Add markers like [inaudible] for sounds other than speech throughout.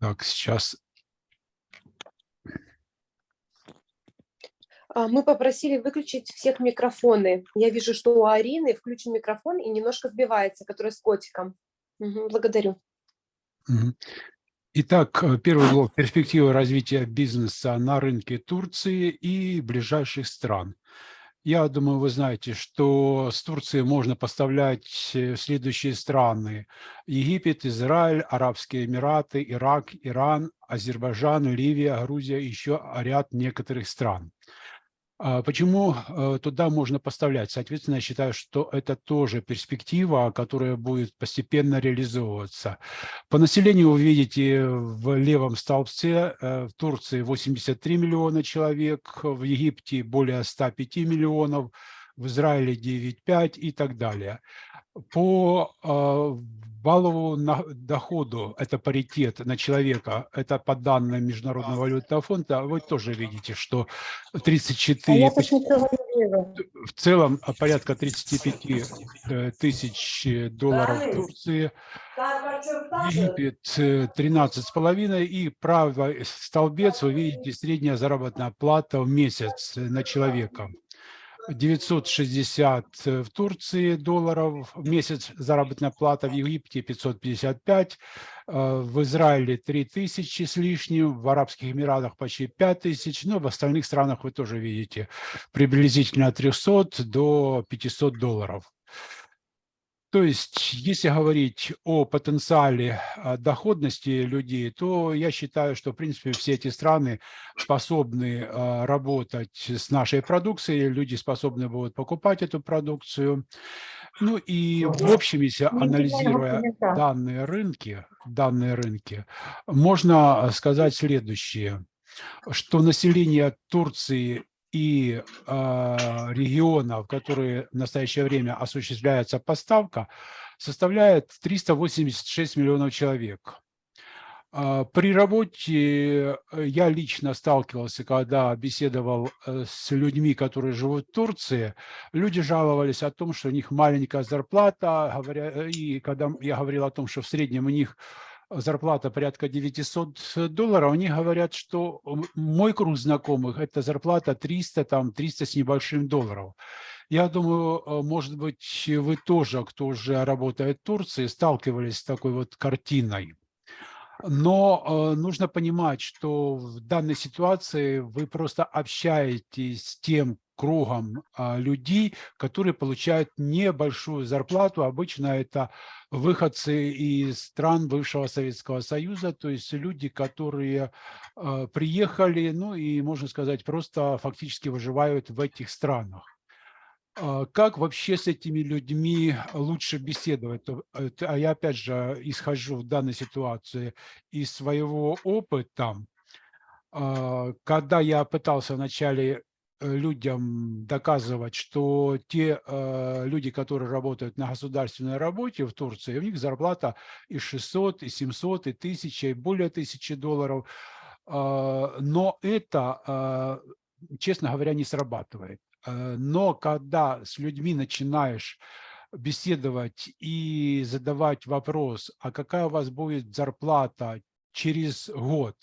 Так, сейчас. А, Мы попросили выключить всех микрофоны. Я вижу, что у Арины включен микрофон и немножко сбивается, который с котиком. Мгм, Благодарю. Итак, э, первый блок – перспективы развития бизнеса на рынке Турции и ближайших стран. Я думаю, вы знаете, что с Турции можно поставлять э, в следующие страны. Египет, Израиль, Арабские Эмираты, Ирак, Иран, Азербайджан, Ливия, Грузия, еще ряд некоторых стран. А Почему э, туда можно поставлять? Соответственно, я считаю, что это тоже перспектива, которая будет постепенно реализовываться. По населению вы видите в левом столбце э, в Турции 83 миллиона человек, в Египте более 105 миллионов, в Израиле 9,5 и так далее. По э, валовому на- доходу, это паритет на человека, это по данным Международного валютного фонда, вы тоже видите, что А 34, я тут ничего не вижу. в целом а, порядка 35 э, тысяч э, долларов в Турции, Египет э, 13,5 и правый столбец, вы видите, средняя заработная плата в месяц на человека. 960 в Турции долларов в месяц заработная плата, в Египте 555, э, в Израиле 3000 с лишним, в Арабских Эмиратах почти 5000, ну, в остальных странах вы тоже видите приблизительно от 300 до 500 долларов. То есть, если говорить о потенциале а, доходности людей, то я считаю, что, в принципе, все эти страны способны а, работать с нашей продукцией, люди способны будут покупать эту продукцию. Ну и в общем, если анализируя данные рынки, данные рынки, можно сказать следующее, что население Турции и э, регионов, которые в настоящее время осуществляется поставка, составляет 386 миллионов человек. А, При работе э, я лично сталкивался, когда беседовал э, с людьми, которые живут в Турции, люди жаловались о том, что у них маленькая зарплата, говоря, и когда я говорил о том, что в среднем у них зарплата порядка 900 долларов, они говорят, что мой круг знакомых – это зарплата 300, там 300 с небольшим долларов. Я думаю, может быть, вы тоже, кто уже работает в Турции, сталкивались с такой вот картиной. Но э, нужно понимать, что в данной ситуации вы просто общаетесь с тем кругом э, людей, которые получают небольшую зарплату. Обычно это выходцы из стран бывшего Советского Союза, то есть люди, которые э, приехали, ну и, можно сказать, просто фактически выживают в этих странах. А Как вообще с этими людьми лучше беседовать? А я опять же исхожу в данной ситуации из своего опыта. А, Когда я пытался вначале людям доказывать, что те э, люди, которые работают на государственной работе в Турции, у них зарплата и 600, и 700, и 1000, и более 1000 долларов, а, но это, а, честно говоря, не срабатывает. Э, Но когда с людьми начинаешь беседовать и задавать вопрос, а какая у вас будет зарплата через год,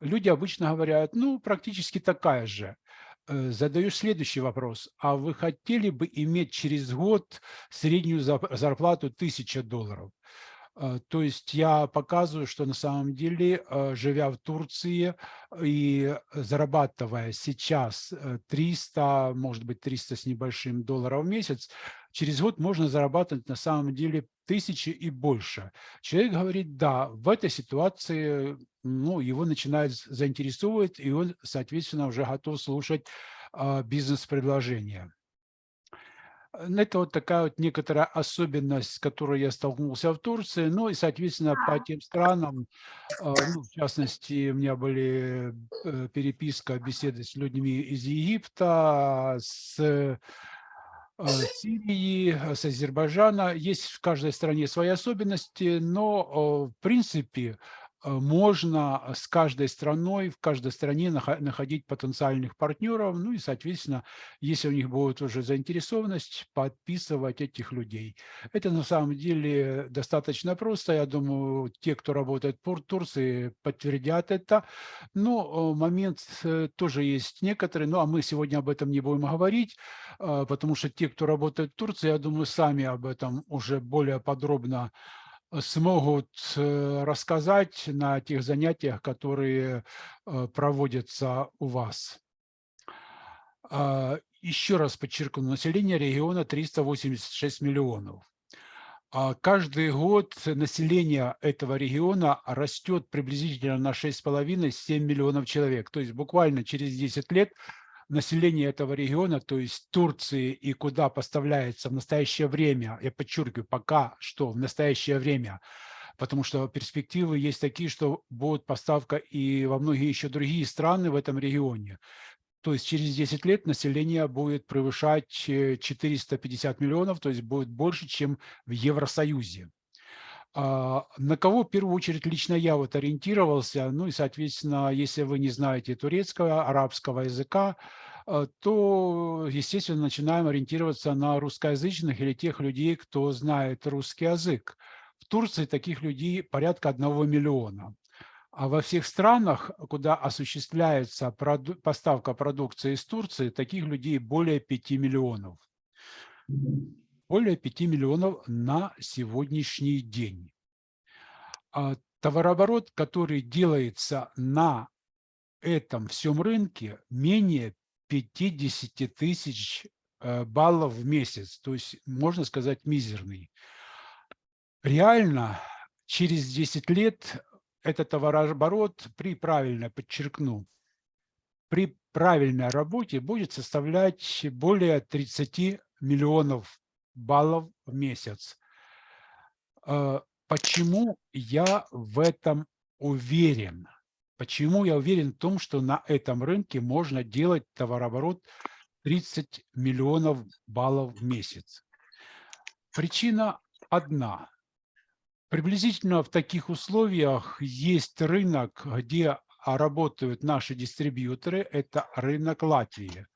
люди обычно говорят, ну, практически такая же. Э, Задаешь следующий вопрос, а вы хотели бы иметь через год среднюю зарплату 1000 долларов? Э, То есть я показываю, что на самом деле, э, живя в Турции и зарабатывая сейчас э, 300, может быть, 300 с небольшим долларов в месяц, через год можно зарабатывать на самом деле тысячи и больше. Человек говорит, да, в этой ситуации ну, его начинает заинтересовывать, и он, соответственно, уже готов слушать а, бизнес-предложения. Это вот такая вот некоторая особенность, с которой я столкнулся в Турции. Ну и, соответственно, по тем странам, а, ну, в частности, у меня были э, переписка, беседы с людьми из Египта, с э, Сирии, э, с Азербайджана. Есть в каждой стране свои особенности, но, в принципе, можно с каждой страной, в каждой стране нах- находить потенциальных партнеров, ну и, соответственно, если у них будет уже заинтересованность, подписывать этих людей. Это на самом деле достаточно просто. Я думаю, те, кто работает в Турции, подтвердят это. Но э, момент э, тоже есть некоторые, ну а мы сегодня об этом не будем говорить, э, потому что те, кто работает в Турции, я думаю, сами об этом уже более подробно смогут рассказать на тех занятиях, которые проводятся у вас. А, Еще раз подчеркну, население региона 386 миллионов. А Каждый год население этого региона растет приблизительно на 6,5-7 миллионов человек. То есть буквально через 10 лет население этого региона, то есть Турции и куда поставляется в настоящее время, я подчеркиваю, пока что в настоящее время, потому что перспективы есть такие, что будет поставка и во многие еще другие страны в этом регионе. То есть через 10 лет население будет превышать 450 миллионов, то есть будет больше, чем в Евросоюзе. А, на кого в первую очередь лично я вот ориентировался, ну и, соответственно, если вы не знаете турецкого, арабского языка, а, то, естественно, начинаем ориентироваться на русскоязычных или тех людей, кто знает русский язык. В Турции таких людей порядка одного миллиона. А во всех странах, куда осуществляется поставка продукции из Турции, таких людей более 5 миллионов. Более 5 миллионов на сегодняшний день. А товарооборот, который делается на этом всем рынке, менее 50 тысяч э, баллов в месяц, то есть, можно сказать, мизерный. Реально, через 10 лет этот товарооборот при правильно, подчеркну, при правильной работе будет составлять более 30 миллионов баллов в месяц. Э, почему я в этом уверен? Почему я уверен в том, что на этом рынке можно делать товарооборот 30 миллионов баллов в месяц? Причина одна. Приблизительно в таких условиях есть рынок, где работают наши дистрибьюторы, это рынок Латвии.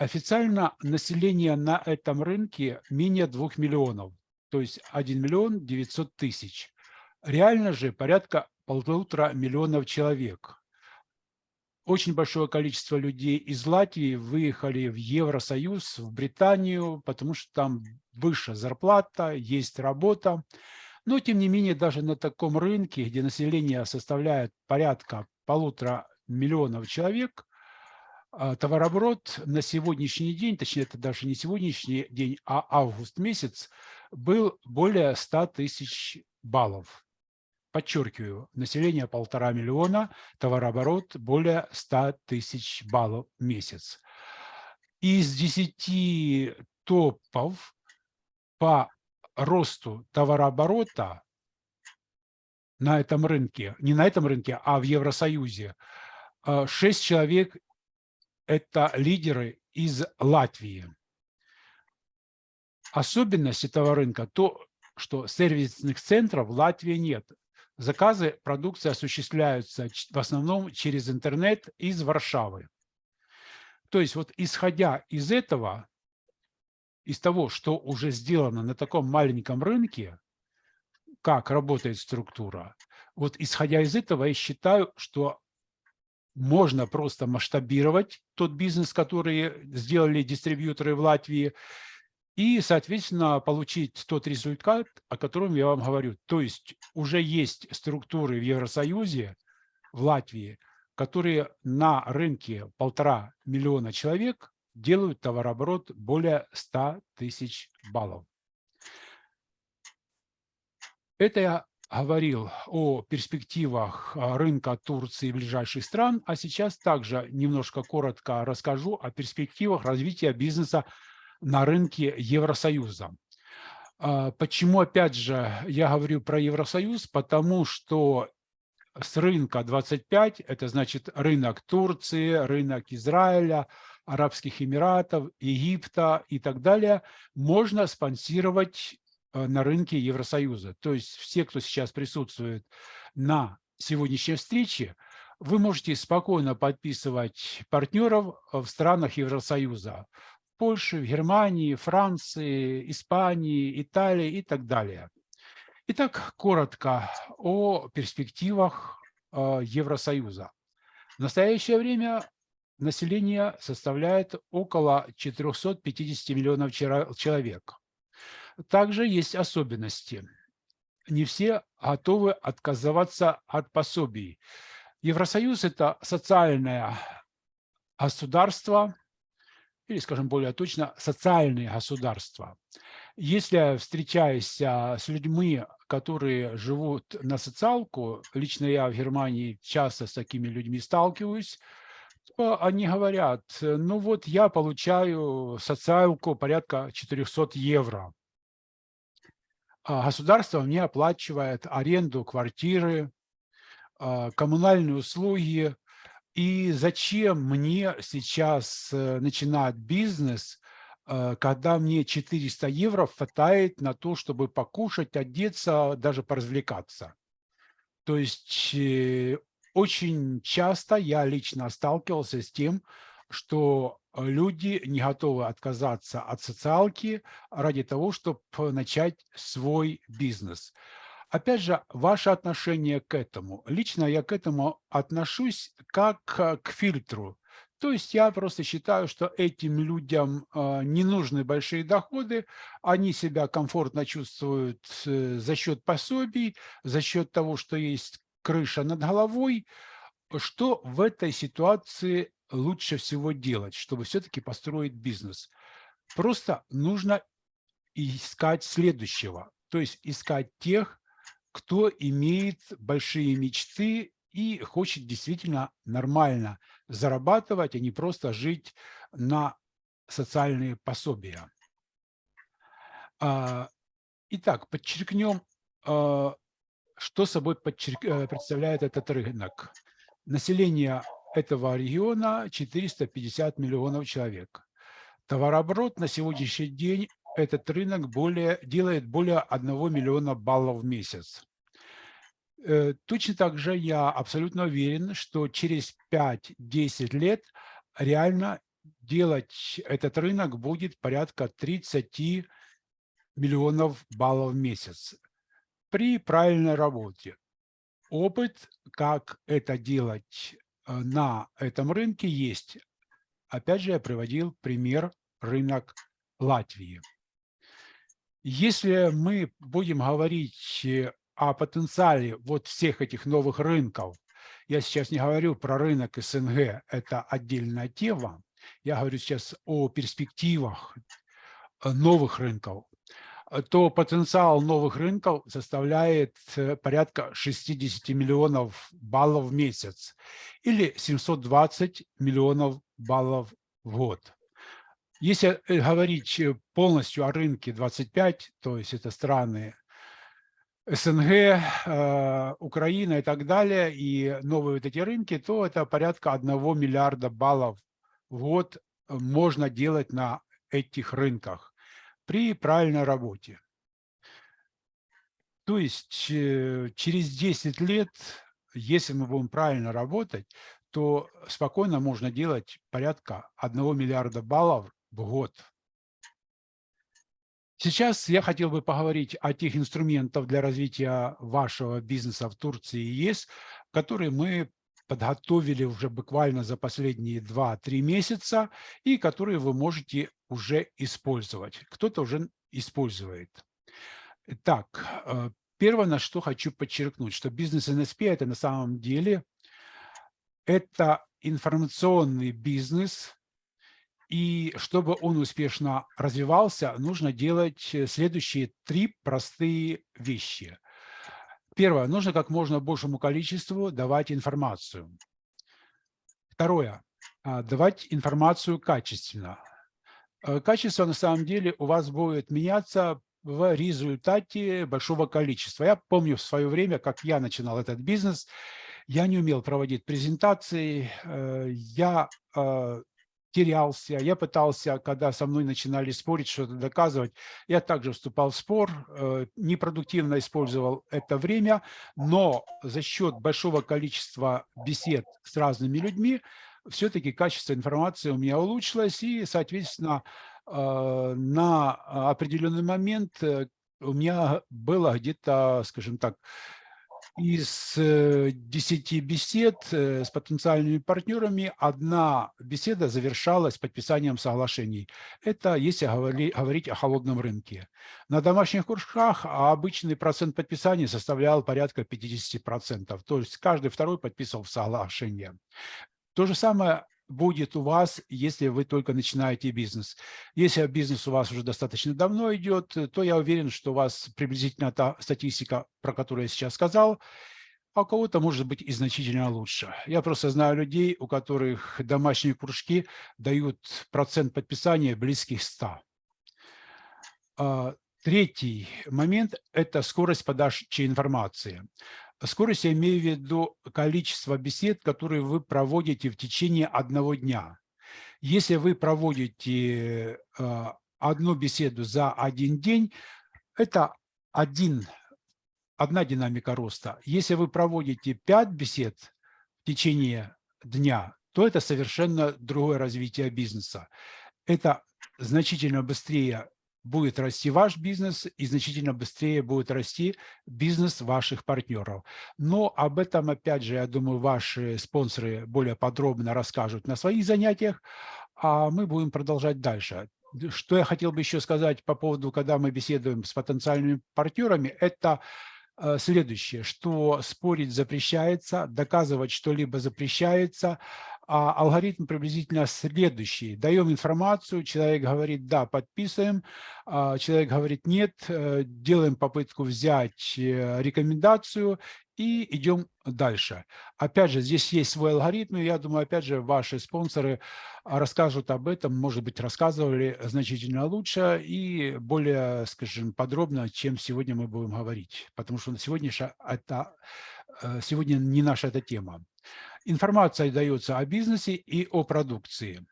Официально население на этом рынке менее 2 миллионов, то есть 1 миллион 900 тысяч. Реально же порядка полутора миллионов человек. Очень большое количество людей из Латвии выехали в Евросоюз, в Британию, потому что там выше зарплата, есть работа. Но, тем не менее, даже на таком рынке, где население составляет порядка полутора миллионов человек, товарооборот на сегодняшний день, точнее, это даже не сегодняшний день, а август месяц, был более 100 тысяч баллов. Подчеркиваю, население полтора миллиона, товарооборот более 100 тысяч баллов в месяц. Из 10 топов по росту товарооборота на этом рынке, не на этом рынке, а в Евросоюзе, а, шесть человек – это лидеры из Латвии. Особенность этого рынка – то, что сервисных центров в Латвии нет. Заказы продукции осуществляются в основном через интернет из Варшавы. То есть вот исходя из этого, из того, что уже сделано на таком маленьком рынке, как работает структура, вот исходя из этого я считаю, что можно просто масштабировать тот бизнес, который сделали дистрибьюторы в Латвии, и, соответственно, получить тот результат, о котором я вам говорю. То есть уже есть структуры в Евросоюзе, в Латвии, которые на рынке полтора миллиона человек делают товарооборот более 100 тысяч баллов. Это говорил о перспективах а, рынка Турции и ближайших стран, а сейчас также немножко коротко расскажу о перспективах развития бизнеса на рынке Евросоюза. А, почему, опять же, я говорю про Евросоюз? Потому что с рынка 25, это значит рынок Турции, рынок Израиля, Арабских Эмиратов, Египта и так далее, можно спонсировать на рынке Евросоюза. То есть все, кто сейчас присутствует на сегодняшней встречи вы можете спокойно подписывать партнеров в странах Евросоюза. В Польше, Германии, Франции, Испании, Италии и так далее. Итак, коротко о перспективах э, Евросоюза. В настоящее время население составляет около 450 миллионов человек. Также есть особенности. Не все готовы отказываться от пособий. Евросоюз – это социальное государство, или, скажем более точно, социальные государства. Если встречаясь с людьми, которые живут на социалку, лично я в Германии часто с такими людьми сталкиваюсь, то они говорят, ну вот я получаю социалку порядка 400 евро. А государство мне оплачивает аренду квартиры, а, коммунальные услуги. И зачем мне сейчас э, начинать бизнес, э, когда мне 400 евро хватает на то, чтобы покушать, одеться, даже поразвлекаться? То есть э, очень часто я лично сталкивался с тем, что люди не готовы отказаться от социалки ради того, чтобы начать свой бизнес. Опять же, ваше отношение к этому. Лично я к этому отношусь как к фильтру. То есть я просто считаю, что этим людям э, не нужны большие доходы, они себя комфортно чувствуют э, за счет пособий, за счет того, что есть крыша над головой. Что в этой ситуации лучше всего делать, чтобы все-таки построить бизнес? Просто нужно искать следующего, то есть искать тех, кто имеет большие мечты и хочет действительно нормально зарабатывать, а не просто жить на социальные пособия. А, итак, подчеркнем, а, что собой э, представляет этот рынок. Население этого региона 450 миллионов человек. Товарооборот на сегодняшний день этот рынок более, делает более 1 миллиона баллов в месяц. Э, точно так же я абсолютно уверен, что через 5-10 лет реально делать этот рынок будет порядка 30 миллионов баллов в месяц при правильной работе. Опыт, как это делать э, на этом рынке, есть. Опять же, я приводил пример рынок Латвии. Если мы будем говорить э, о потенциале вот всех этих новых рынков, я сейчас не говорю про рынок СНГ, это отдельная тема, я говорю сейчас о перспективах э, новых рынков, то потенциал новых рынков составляет э, порядка 60 миллионов баллов в месяц или 720 миллионов баллов в год. Если э, говорить э, полностью о рынке 25, то есть это страны СНГ, Украина и так далее, и новые вот эти рынки, то это порядка 1 миллиарда баллов в год можно делать на этих рынках при правильной работе. То есть через 10 лет, если мы будем правильно работать, то спокойно можно делать порядка 1 миллиарда баллов в год. Сейчас я хотел бы поговорить о тех инструментах для развития вашего бизнеса в Турции и ЕС, которые мы подготовили уже буквально за последние 2-3 месяца и которые вы можете уже использовать. Кто-то уже использует. Так, э, первое, на что хочу подчеркнуть, что бизнес НСП – это на самом деле это информационный бизнес, и чтобы он успешно развивался, нужно делать э, следующие три простые вещи. Первое. Нужно как можно большему количеству давать информацию. Второе. А, давать информацию качественно. Э, качество на самом деле у вас будет меняться в результате большого количества. Я помню в свое время, как я начинал этот бизнес, я не умел проводить презентации, э, я терялся, я пытался, когда со мной начинали спорить, что-то доказывать, я также вступал в спор, э, непродуктивно использовал это время, но за счет большого количества бесед с разными людьми все-таки качество информации у меня улучшилось, и, соответственно, э, на определенный момент э, у меня было где-то, скажем так, из 10 э, бесед с потенциальными партнерами одна беседа завершалась подписанием соглашений. Это если говорить о холодном рынке. На домашних курсах обычный процент подписания составлял порядка 50%. То есть каждый второй подписывал соглашение. То же самое будет у вас, если вы только начинаете бизнес. Если бизнес у вас уже достаточно давно идет, то я уверен, что у вас приблизительно та статистика, про которую я сейчас сказал, а у кого-то может быть и значительно лучше. Я просто знаю людей, у которых домашние кружки дают процент подписания близких 100. А, третий момент – это скорость подачи информации. Скорость я имею в виду количество бесед, которые вы проводите в течение одного дня. Если вы проводите э, одну беседу за один день, это один, одна динамика роста. Если вы проводите пять бесед в течение дня, то это совершенно другое развитие бизнеса. Это значительно быстрее будет расти ваш бизнес и значительно быстрее будет расти бизнес ваших партнеров. Но об этом, опять же, я думаю, ваши спонсоры более подробно расскажут на своих занятиях, а мы будем продолжать дальше. Что я хотел бы еще сказать по поводу, когда мы беседуем с потенциальными партнерами, это э, следующее, что спорить запрещается, доказывать что-либо запрещается, а алгоритм приблизительно следующий. Даем информацию, человек говорит «да, подписываем», а человек говорит «нет», э, делаем попытку взять э, рекомендацию и идем дальше. Опять же, здесь есть свой алгоритм, и я думаю, опять же, ваши спонсоры расскажут об этом, может быть, рассказывали значительно лучше и более, скажем, подробно, чем сегодня мы будем говорить, потому что сегодня, это, э, сегодня не наша эта тема. Информация дается о бизнесе и о продукции.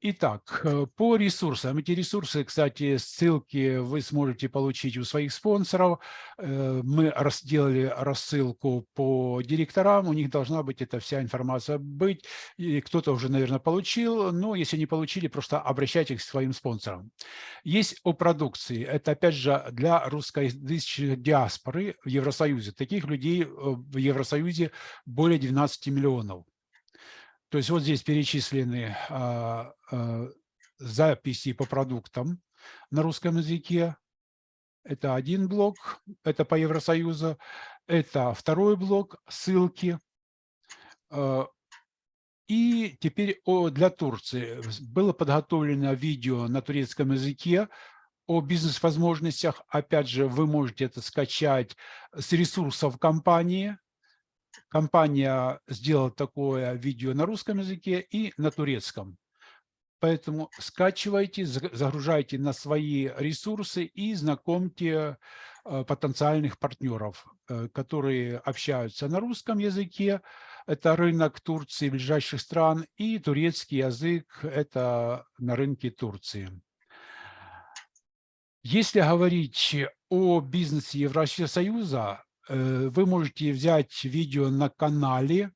Итак, э, по ресурсам. Эти ресурсы, кстати, ссылки вы сможете получить у своих спонсоров. Э, мы сделали рассылку по директорам, у них должна быть эта вся информация быть. Кто-то уже, наверное, получил, но если не получили, просто обращайтесь к своим спонсорам. Есть о продукции. Это, опять же, для русскоязычной диаспоры в Евросоюзе. Таких людей э, в Евросоюзе более 12 миллионов. То есть вот здесь перечислены а, а, записи по продуктам на русском языке. Это один блок, это по Евросоюзу. Это второй блок, ссылки. А, и теперь для Турции. Было подготовлено видео на турецком языке о бизнес-возможностях. Опять же, вы можете это скачать с ресурсов компании компания сделала такое видео на русском языке и на турецком. Поэтому скачивайте, загружайте на свои ресурсы и знакомьте э, потенциальных партнеров, э, которые общаются на русском языке. Это рынок Турции, ближайших стран, и турецкий язык – это на рынке Турции. Если говорить о бизнесе Евросоюза, вы можете взять видео на канале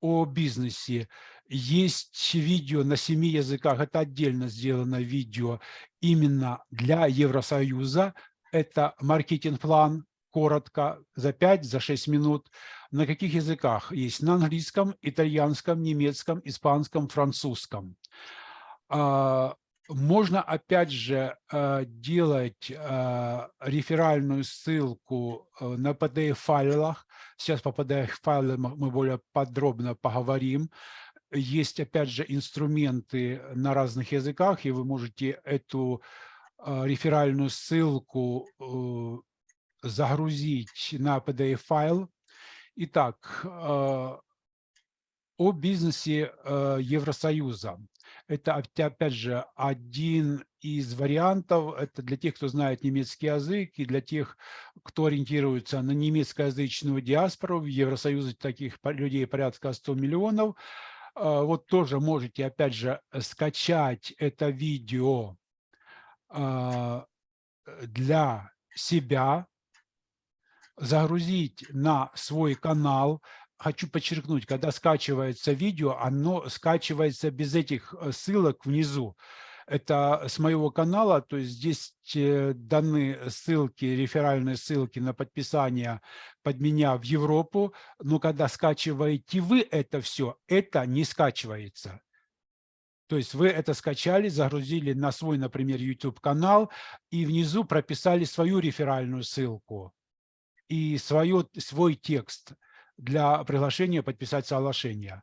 о бизнесе. Есть видео на семи языках, это отдельно сделано видео именно для Евросоюза. Это маркетинг-план, коротко, за 5, за 6 минут. На каких языках? Есть на английском, итальянском, немецком, испанском, французском. Можно, опять же, э, делать э, реферальную ссылку э, на PDF-файлах. Сейчас по PDF-файлам мы более подробно поговорим. Есть, опять же, инструменты на разных языках, и вы можете эту реферальную ссылку загрузить на PDF-файл. Итак, о бизнесе Евросоюза. Это, опять же, один из вариантов. Это для тех, кто знает немецкий язык, и для тех, кто ориентируется на немецкоязычную диаспору. В Евросоюзе таких людей порядка 100 миллионов. А, Вот тоже можете, опять же, скачать это видео а, для себя, загрузить на свой канал. Хочу подчеркнуть, когда скачивается видео, оно скачивается без этих э, ссылок внизу. Это с моего канала, то есть здесь э, даны ссылки, реферальные ссылки на подписание под меня в Европу, но когда скачиваете вы это все, это не скачивается. То есть вы это скачали, загрузили на свой, например, YouTube-канал и внизу прописали свою реферальную ссылку и свое, свой текст для приглашения подписать соглашение.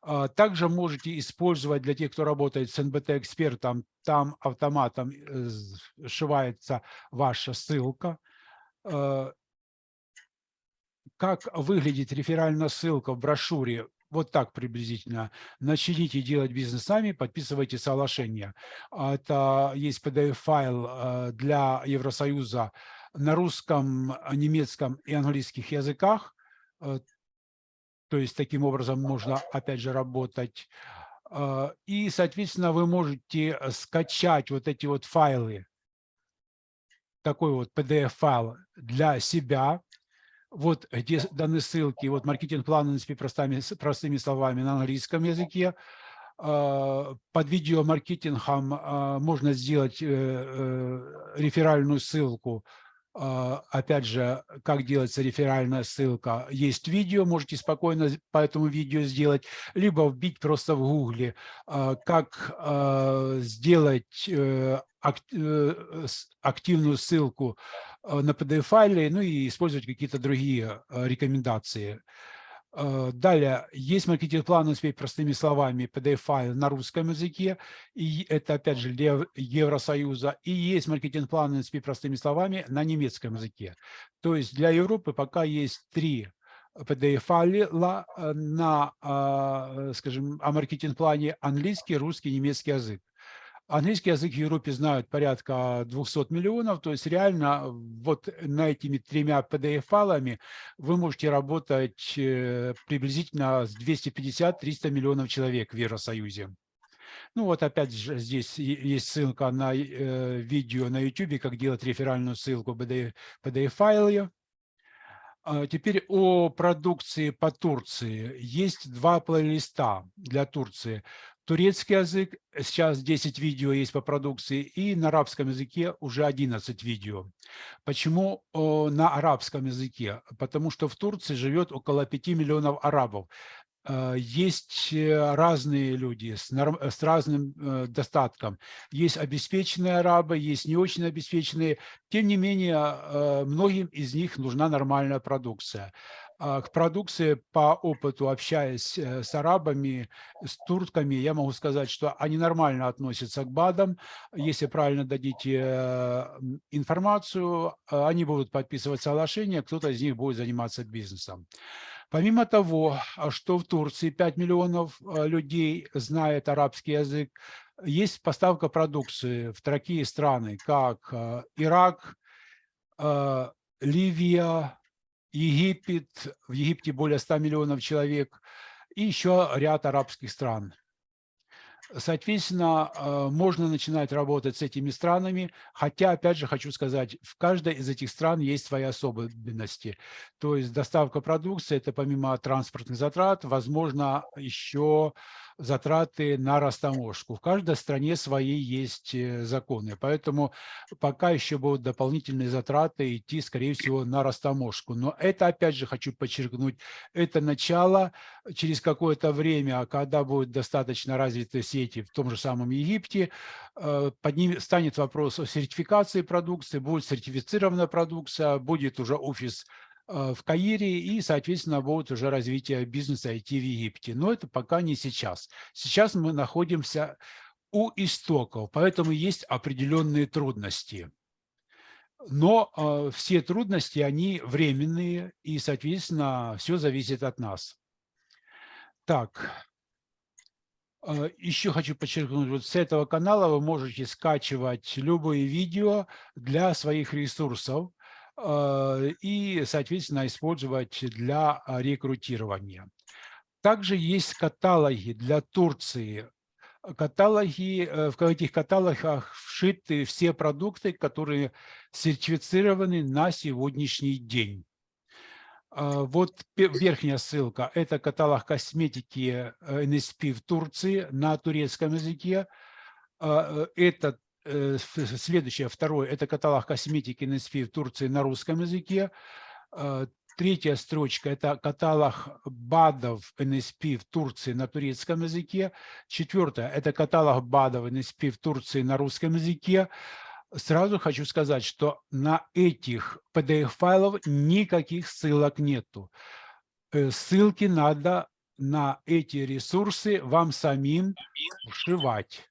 А, Также можете использовать для тех, кто работает с НБТ-экспертом, там автоматом э, сшивается ваша ссылка. А, Как выглядит реферальная ссылка в брошюре? Вот так приблизительно. Начните делать бизнес сами, подписывайте соглашение. А, Это есть PDF-файл для Евросоюза на русском, немецком и английских языках. То есть таким образом можно, опять же, работать. Э, И, соответственно, вы можете скачать вот эти вот файлы, такой вот PDF-файл для себя. Вот где даны ссылки, вот маркетинг-план простыми, простыми словами на английском языке. Э, Под видеомаркетингом э, можно сделать э, э, реферальную ссылку а, опять же, как делается реферальная ссылка. Есть видео, можете спокойно по этому видео сделать, либо вбить просто в гугле, а, как а, сделать э, э, активную ссылку на PDF-файле, ну и использовать какие-то другие рекомендации. Э, далее, есть маркетинг-план «Успеть простыми словами» PDF-файл на русском языке, и это, опять же, для Евросоюза, и есть маркетинг-план «Успеть простыми словами» на немецком языке. То есть для Европы пока есть три PDF-файла э, на, э, скажем, о маркетинг-плане английский, русский, немецкий язык. Английский язык в Европе знают порядка 200 миллионов, то есть реально вот на этими тремя PDF-файлами вы можете работать э, приблизительно с 250-300 миллионов человек в Евросоюзе. Ну вот опять же здесь есть ссылка на э, видео на YouTube, как делать реферальную ссылку в PDF-файле. А теперь о продукции по Турции. Есть два плейлиста для Турции турецкий язык, сейчас 10 видео есть по продукции, и на арабском языке уже 11 видео. Почему на арабском языке? Потому что в Турции живет около 5 миллионов арабов. Э, есть э, разные люди с, с разным э, достатком. Есть обеспеченные арабы, есть не очень обеспеченные. Тем не менее, многим из них нужна нормальная продукция. А, к продукции по опыту, общаясь э, с арабами, с турками, я могу сказать, что они нормально относятся к БАДам. Если правильно дадите э, информацию, э, они будут подписывать соглашения, кто-то из них будет заниматься бизнесом. Помимо того, что в Турции 5 миллионов людей знает арабский язык, есть поставка продукции в такие страны, как Ирак, Ливия, Египет, в Египте более 100 миллионов человек, и еще ряд арабских стран. Соответственно, э, можно начинать работать с этими странами, хотя, опять же, хочу сказать, в каждой из этих стран есть свои особенности. То есть доставка продукции – это помимо транспортных затрат, возможно, еще затраты на растаможку. В каждой стране свои есть э, законы, поэтому пока еще будут дополнительные затраты идти, скорее всего, на растаможку. Но это, опять же, хочу подчеркнуть, это начало. Через какое-то время, когда будет достаточно развитые сети в том же самом Египте, э, под ним станет вопрос о сертификации продукции, будет сертифицирована продукция, будет уже офис в Каире и, соответственно, будет уже развитие бизнеса IT в Египте. Но это пока не сейчас. Сейчас мы находимся у истоков, поэтому есть определенные трудности. Но э, все трудности, они временные, и, соответственно, все зависит от нас. Так, э, еще хочу подчеркнуть, вот с этого канала вы можете скачивать любые видео для своих ресурсов. Э, и, соответственно, использовать для а, рекрутирования. Также есть каталоги для Турции. Каталоги, э, в этих каталогах вшиты все продукты, которые сертифицированы на сегодняшний день. А, вот верхняя ссылка – это каталог косметики NSP в Турции на турецком языке. А, э, это э, следующее, второе – это каталог косметики NSP в Турции на русском языке. А, третья строчка – это каталог БАДов NSP в Турции на турецком языке. Четвертое – это каталог БАДов NSP в Турции на русском языке. Сразу хочу сказать, что на этих PDF-файлов никаких ссылок нету. Э, ссылки надо на эти ресурсы вам самим вшивать.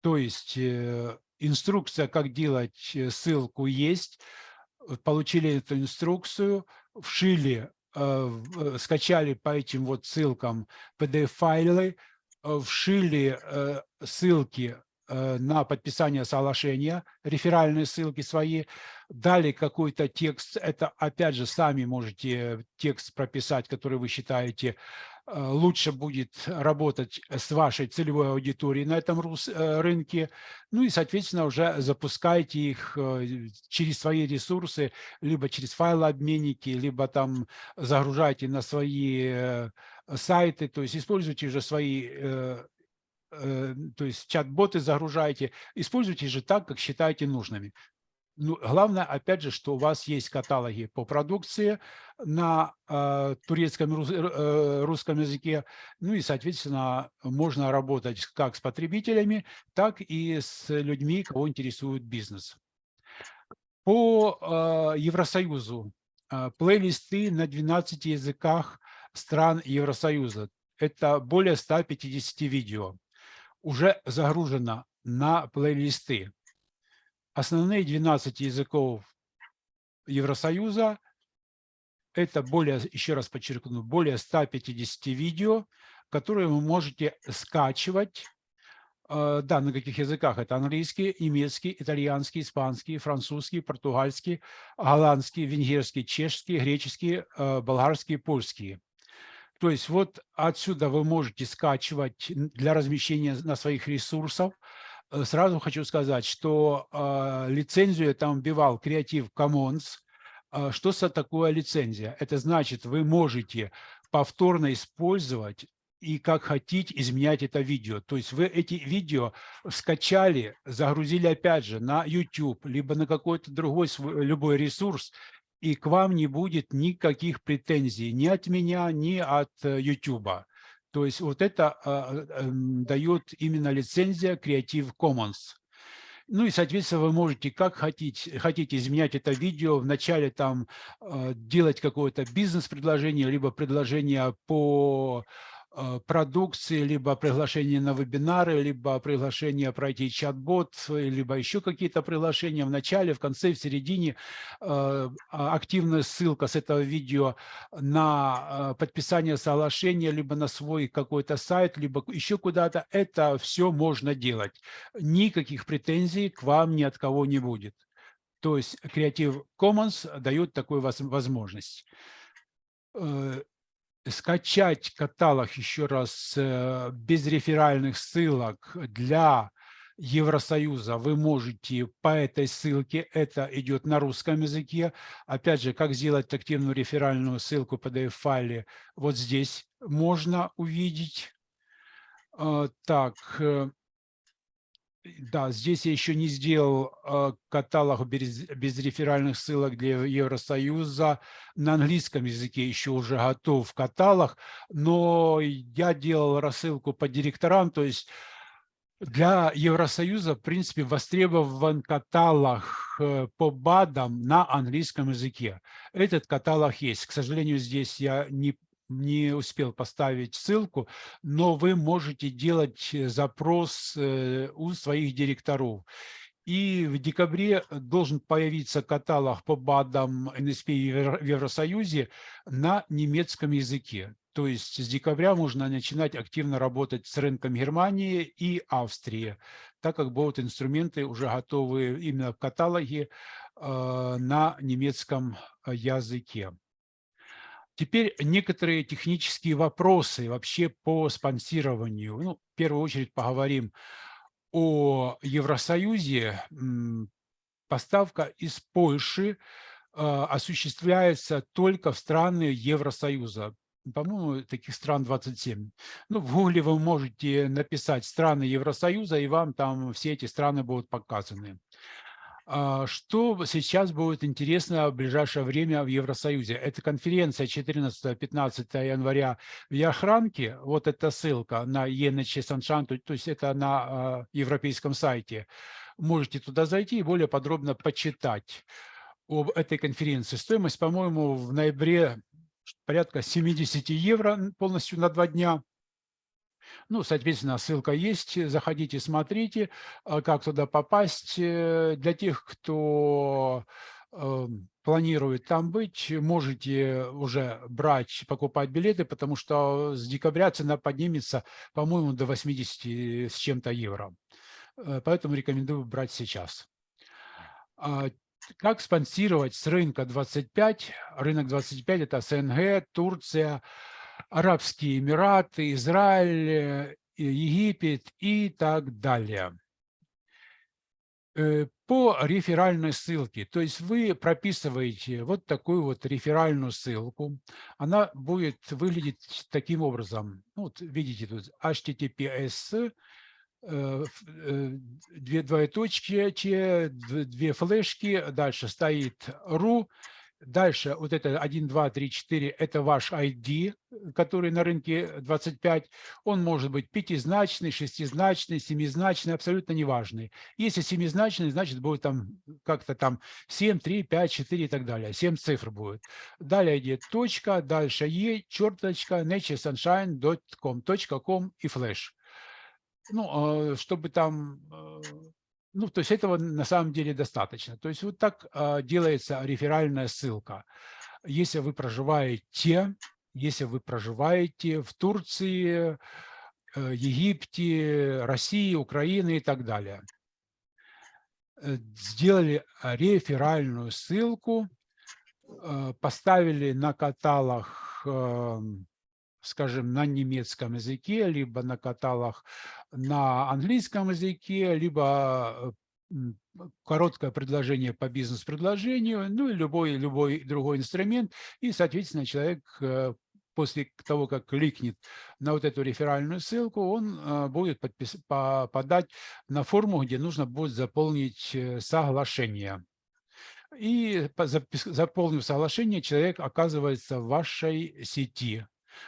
То есть э, инструкция, как делать э, ссылку, есть. Получили эту инструкцию, вшили, скачали по этим вот ссылкам PDF-файлы, вшили ссылки Э, на подписание соглашения, реферальные ссылки свои, дали какой-то текст, это опять же сами можете текст прописать, который вы считаете э, лучше будет работать с вашей целевой аудиторией на этом э, рынке, ну и, соответственно, уже запускайте их через свои ресурсы, либо через файлообменники, либо там загружайте на свои сайты, то есть используйте уже свои Э, то есть чат-боты загружаете, используйте же так, как считаете нужными. Ну, главное, опять же, что у вас есть каталоги по продукции на э, турецком э, русском языке. Ну и, соответственно, можно работать как с потребителями, так и с людьми, кого интересует бизнес. По э, Евросоюзу э, плейлисты на 12 языках стран Евросоюза. Это более 150 видео уже загружено на плейлисты. Основные 12 языков Евросоюза – это более, еще раз подчеркну, более 150 видео, которые вы можете скачивать. Э, да, на каких языках? Это английский, немецкий, итальянский, испанский, французский, португальский, голландский, венгерский, чешский, греческий, э, болгарский, польский. То есть вот отсюда вы можете скачивать для размещения на своих ресурсах. Э, сразу хочу сказать, что э, лицензию я там вбивал Creative Commons. Э, что это такое лицензия? Это значит, вы можете повторно использовать и как хотите изменять это видео. То есть вы эти видео скачали, загрузили опять же на YouTube, либо на какой-то другой свой, любой ресурс, и к вам не будет никаких претензий ни от меня, ни от YouTube. То есть вот это э, эм, дает именно лицензия Creative Commons. Ну и, соответственно, вы можете, как хотите, хотите изменять это видео, вначале там э, делать какое-то бизнес-предложение, либо предложение по продукции, либо приглашение на вебинары, либо приглашение пройти чат-бот, либо еще какие-то приглашения в начале, в конце, в середине. Э, а, активная ссылка с этого видео на э, подписание соглашения, либо на свой какой-то сайт, либо еще куда-то. Это все можно делать. Никаких претензий к вам ни от кого не будет. То есть Creative Commons дает такую возможность скачать каталог еще раз э, без реферальных ссылок для Евросоюза вы можете по этой ссылке, это идет на русском языке. Опять же, как сделать активную реферальную ссылку PDF-файле, вот здесь можно увидеть. Э, так, э, да, здесь я еще не сделал э, каталог без, без реферальных ссылок для Евросоюза. На английском языке еще уже готов каталог, но я делал рассылку по директорам, то есть для Евросоюза, в принципе, востребован каталог э, по БАДам на английском языке. Этот каталог есть. К сожалению, здесь я не не успел поставить ссылку, но вы можете делать э, запрос э, у своих директоров. И в декабре должен появиться каталог по БАДам НСП в Евросоюзе на немецком языке. То есть с декабря можно начинать активно работать с рынком Германии и Австрии, так как будут инструменты уже готовы именно в каталоге э, на немецком языке. Теперь некоторые технические вопросы вообще по спонсированию. Ну, в первую очередь поговорим о Евросоюзе. Поставка из Польши а, осуществляется только в страны Евросоюза. По-моему, таких стран 27. Ну, в Гугле вы можете написать страны Евросоюза, и вам там все эти страны будут показаны. А, что сейчас будет интересно в ближайшее время в Евросоюзе? Это конференция 14-15 января в Яхранке. Вот эта ссылка на ENH Саншан, то есть это на а, европейском сайте. Можете туда зайти и более подробно почитать об этой конференции. Стоимость, по-моему, в ноябре порядка 70 евро полностью на два дня. Ну, соответственно, ссылка есть, заходите, смотрите, а, как туда попасть. Э, для тех, кто эм, планирует там быть, можете уже брать, покупать билеты, потому что с декабря цена поднимется, по-моему, до 80 с чем-то евро. Э, поэтому рекомендую брать сейчас. А, как спонсировать с рынка 25? Рынок 25 – это СНГ, Турция, Арабские Эмираты, Израиль, э, Египет и так далее. Э, по реферальной ссылке, то есть вы прописываете вот такую вот реферальную ссылку, она будет выглядеть таким образом. Ну, вот видите тут https э, две двоеточки, две флешки, дальше стоит ru, Дальше вот это 1, 2, 3, 4 – это ваш ID, который на рынке 25. Он может быть пятизначный, шестизначный, семизначный, абсолютно неважный. Если семизначный, значит будет там как-то там 7, 3, 5, 4 и так далее. 7 цифр будет. Далее идет точка, дальше e, черточка, naturesunshine.com, .com и флеш. Ну, а, чтобы там э, ну, то есть этого на самом деле достаточно. То есть вот так э, делается реферальная ссылка. Если вы проживаете, если вы проживаете в Турции, э, Египте, России, Украине и так далее. Э, сделали реферальную ссылку, э, поставили на каталог э, скажем, на немецком языке, либо на каталах на английском языке, либо э, короткое предложение по бизнес-предложению, ну и любой, любой другой инструмент. И, соответственно, человек э, после того, как кликнет на вот эту реферальную ссылку, он э, будет подпис... попадать на форму, где нужно будет заполнить соглашение. И заполнив соглашение, человек оказывается в вашей сети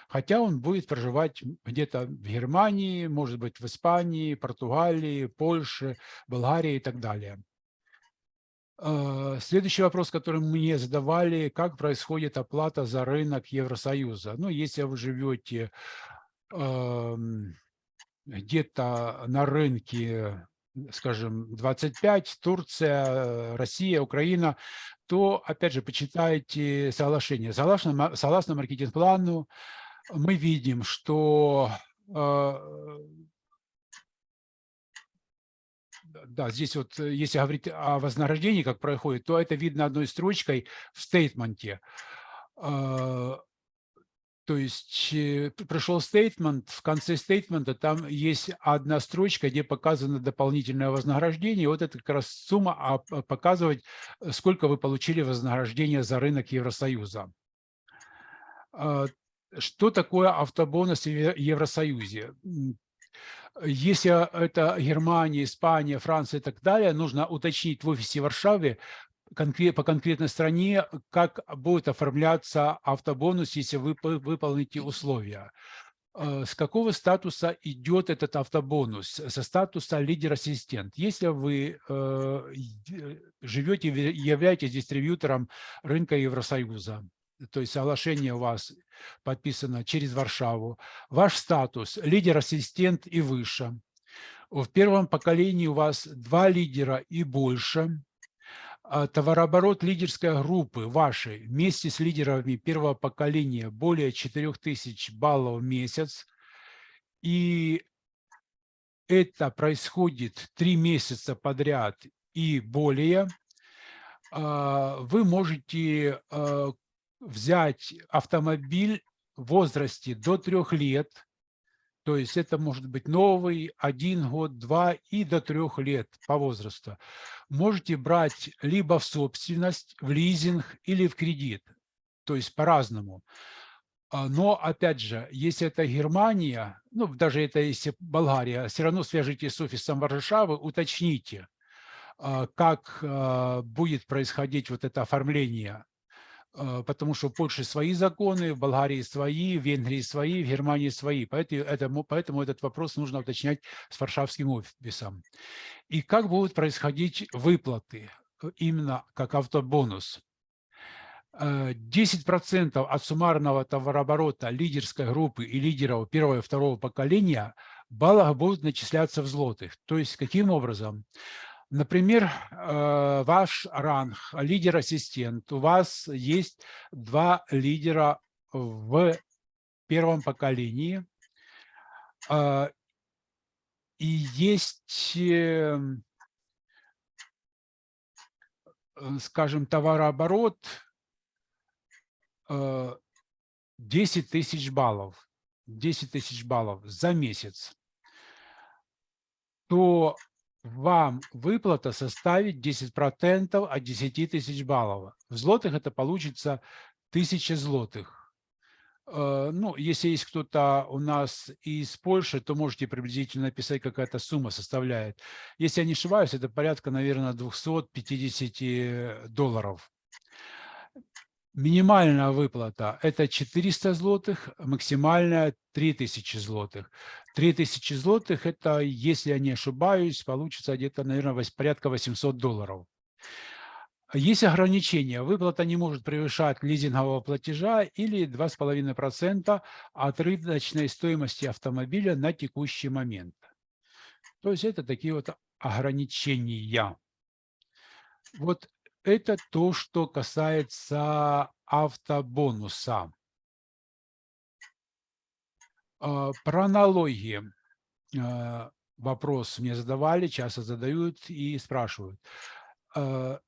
хотя он будет проживать где-то в Германии, может быть, в Испании, Португалии, Польше, Болгарии и так далее. А, следующий вопрос, который мне задавали, как происходит оплата за рынок Евросоюза? Ну, если вы живете где-то на рынке, скажем, 25, Турция, Россия, Украина, то, опять же, почитайте соглашение. Согласно, согласно маркетинг-плану, мы видим, что э, да, здесь вот, э, если говорить о вознаграждении, как происходит, то это видно одной строчкой в стейтменте. Э, то есть пришел стейтмент, в конце стейтмента там есть одна строчка, где показано дополнительное вознаграждение. Вот это как раз сумма а показывать, сколько вы получили вознаграждение за рынок Евросоюза. Что такое автобонус в Евросоюзе? Если это Германия, Испания, Франция и так далее, нужно уточнить в офисе в Варшаве по конкретной стране, как будет оформляться автобонус, если вы выполните условия. Э, с какого статуса идет этот автобонус? Со статуса лидер-ассистент. Если вы э, живете, являетесь дистрибьютором рынка Евросоюза, то есть соглашение у вас подписано через Варшаву, ваш статус – лидер-ассистент и выше. В первом поколении у вас два лидера и больше. А товарооборот лидерской группы вашей вместе с лидерами первого поколения более 4000 баллов в месяц. И это происходит три месяца подряд и более. А, вы можете а, взять автомобиль в возрасте до трех лет, то есть это может быть новый, один год, два и до трех лет по возрасту. Можете брать либо в собственность, в лизинг или в кредит, то есть по-разному. А, но, опять же, если это Германия, ну, даже это если Болгария, все равно свяжитесь с офисом Варшавы, уточните, а, как а, будет происходить вот это оформление потому что в Польше свои законы, в Болгарии свои, в Венгрии свои, в Германии свои. Поэтому, поэтому этот вопрос нужно уточнять с варшавским офисом. И как будут происходить выплаты, э, именно как автобонус? 10% э, от суммарного товарооборота лидерской группы и лидеров первого и второго поколения баллах будут начисляться в злотых. То есть каким образом? Например, э, ваш ранг, лидер-ассистент, у вас есть два лидера в первом поколении, э, и есть, эм, скажем, товарооборот 10 э, тысяч баллов, 10 тысяч баллов за месяц, то вам выплата составит 10% от 10 тысяч баллов. В злотых это получится 1000 злотых. Э, ну, если есть кто-то у нас из Польши, то можете приблизительно написать, какая-то сумма составляет. Если я не ошибаюсь, это порядка, наверное, 250 долларов. Минимальная выплата – это 400 злотых, максимальная – 3000 злотых. 3000 злотых – это, если я не ошибаюсь, получится где-то, наверное, порядка 800 долларов. Есть ограничения. Выплата не может превышать лизингового платежа или 2,5% от рыночной стоимости автомобиля на текущий момент. То есть это такие вот ограничения. Вот это то, что касается автобонуса. А, про налоги а, вопрос мне задавали, часто задают и спрашивают. А,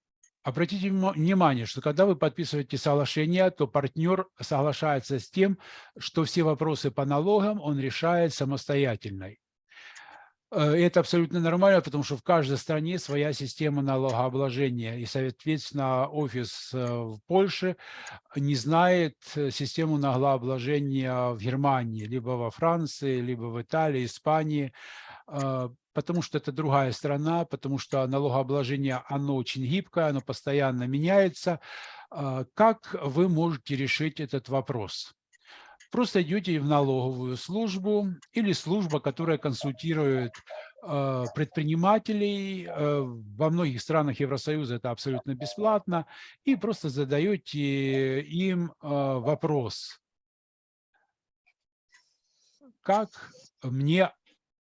обратите внимание, что когда вы подписываете соглашение, то партнер соглашается с тем, что все вопросы по налогам он решает самостоятельно. Э, это абсолютно нормально, потому что в каждой стране своя система налогообложения. И, соответственно, офис э, в Польше не знает э, систему налогообложения в Германии, либо во Франции, либо в Италии, Испании, потому что это другая страна, потому что налогообложение, оно очень гибкое, оно постоянно меняется. Как вы можете решить этот вопрос? Просто идете в налоговую службу или служба, которая консультирует э, предпринимателей. Э, во многих странах Евросоюза это абсолютно бесплатно. И просто задаете им э, вопрос. Как мне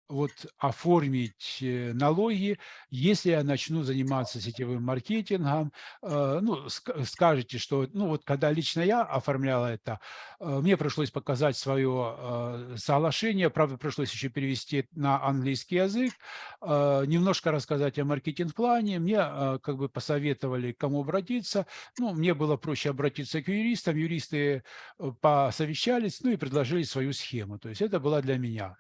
вот оформить э, налоги, если я начну заниматься сетевым маркетингом, э, ну, скажете, что, ну, вот когда лично я оформляла это, э, мне пришлось показать свое соглашение, правда, пришлось еще перевести на английский язык, немножко рассказать о маркетинг-плане, мне как бы посоветовали, к кому обратиться, ну, мне было проще обратиться к юристам, юристы посовещались, ну, и предложили свою схему, то есть это было для меня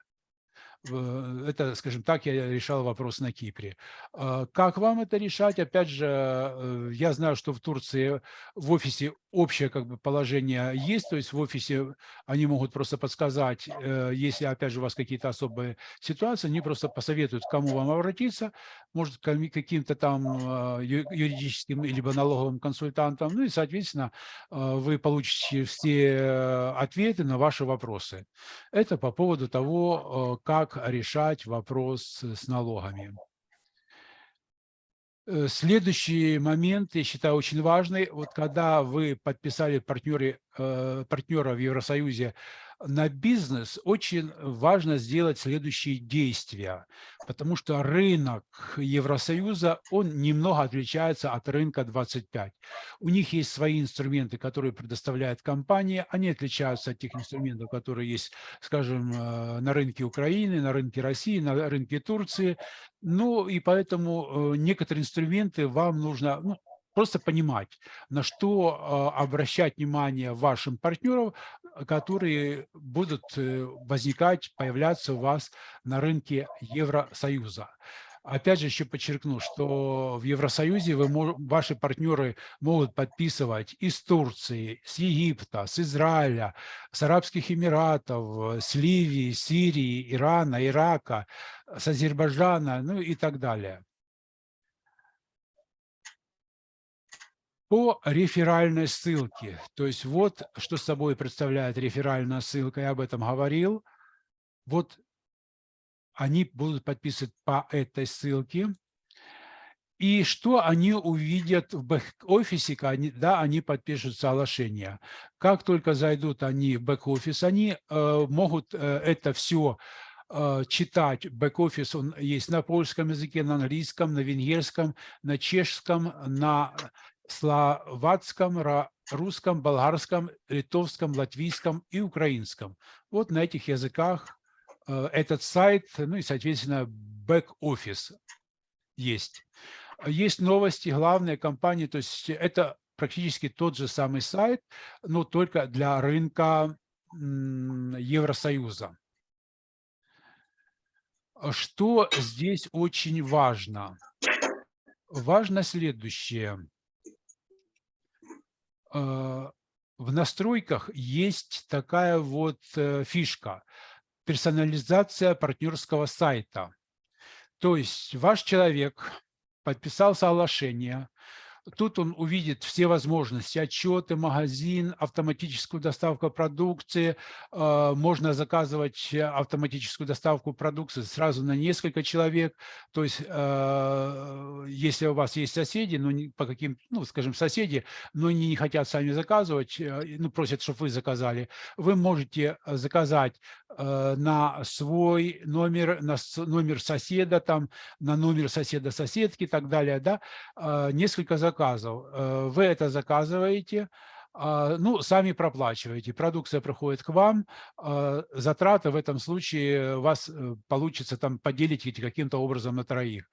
это, скажем так, я решал вопрос на Кипре. А как вам это решать? Опять же, э, я знаю, что в Турции в офисе общее как бы положение есть, то есть в офисе они могут просто подсказать, э, если, опять же, у вас какие-то особые ситуации, они просто посоветуют, к кому вам обратиться, может, к каким-то там а, юридическим либо налоговым консультантам, ну и, соответственно, а, вы получите все ответы на ваши вопросы. Это по поводу того, как решать вопрос с налогами. Э, следующий момент, я считаю, очень важный. Вот когда вы подписали партнеры, э, партнера в Евросоюзе на бизнес очень важно сделать следующие действия, потому что рынок Евросоюза, он немного отличается от рынка 25. У них есть свои инструменты, которые предоставляет компания, они отличаются от тех инструментов, которые есть, скажем, э, на рынке Украины, на рынке России, на рынке Турции. Ну и поэтому э, некоторые инструменты вам нужно, ну, просто понимать, на что а, обращать внимание вашим партнерам, которые будут э, возникать, появляться у вас на рынке Евросоюза. Опять же, еще подчеркну, что в Евросоюзе вы, ваши партнеры могут подписывать из Турции, с Египта, с Израиля, с Арабских Эмиратов, с Ливии, Сирии, Ирана, Ирака, с Азербайджана, ну и так далее. По реферальной ссылке, то есть вот что собой представляет реферальная ссылка, я об этом говорил. Вот они будут подписывать по этой ссылке. И что они увидят в бэк-офисе, да, они подпишут соглашение. Как только зайдут они в бэк-офис, они э, могут э, это все э, читать. Бэк-офис есть на польском языке, на английском, на венгерском, на чешском, на словацком, русском, болгарском, литовском, латвийском и украинском. Вот на этих языках Э, этот сайт, ну и, соответственно, бэк-офис есть. Есть новости, главные компании, то есть это практически тот же самый сайт, но только для рынка Евросоюза. Что здесь очень важно? Важно следующее. Э, в настройках есть такая вот э, фишка – персонализация партнерского сайта. То есть ваш человек подписал соглашение, Тут он увидит все возможности, отчеты, магазин, автоматическую доставку продукции. Э, можно заказывать автоматическую доставку продукции сразу на несколько человек. То есть, э, если у вас есть соседи, ну, по каким, ну, скажем, соседи, но они не хотят сами заказывать, э, ну, просят, чтобы вы заказали, вы можете заказать на свой номер, на номер соседа, там, на номер соседа-соседки и так далее, да, несколько заказов заказов. Э, вы это заказываете, а, ну, сами проплачиваете. Продукция приходит к вам, а, затраты в этом случае у вас э, получится там поделить каким-то образом на троих.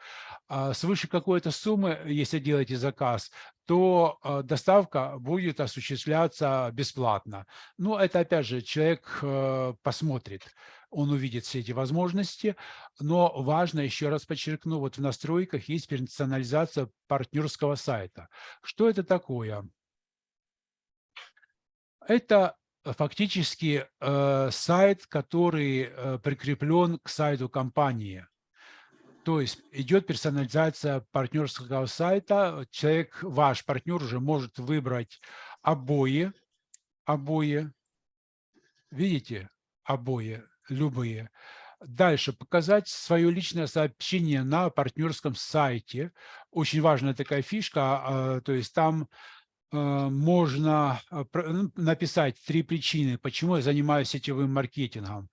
А свыше какой-то суммы, если делаете заказ, то доставка будет осуществляться бесплатно. Ну, это опять же человек э, посмотрит он увидит все эти возможности. Но важно, еще раз подчеркну, вот в настройках есть персонализация партнерского сайта. Что это такое? Это фактически э, сайт, который э, прикреплен к сайту компании. То есть идет персонализация партнерского сайта. Человек, ваш партнер уже может выбрать обои, обои, видите, обои, любые. Дальше показать свое личное сообщение на партнерском сайте. Очень важная такая фишка, а, то есть там а, можно а, ну, написать три причины, почему я занимаюсь сетевым маркетингом.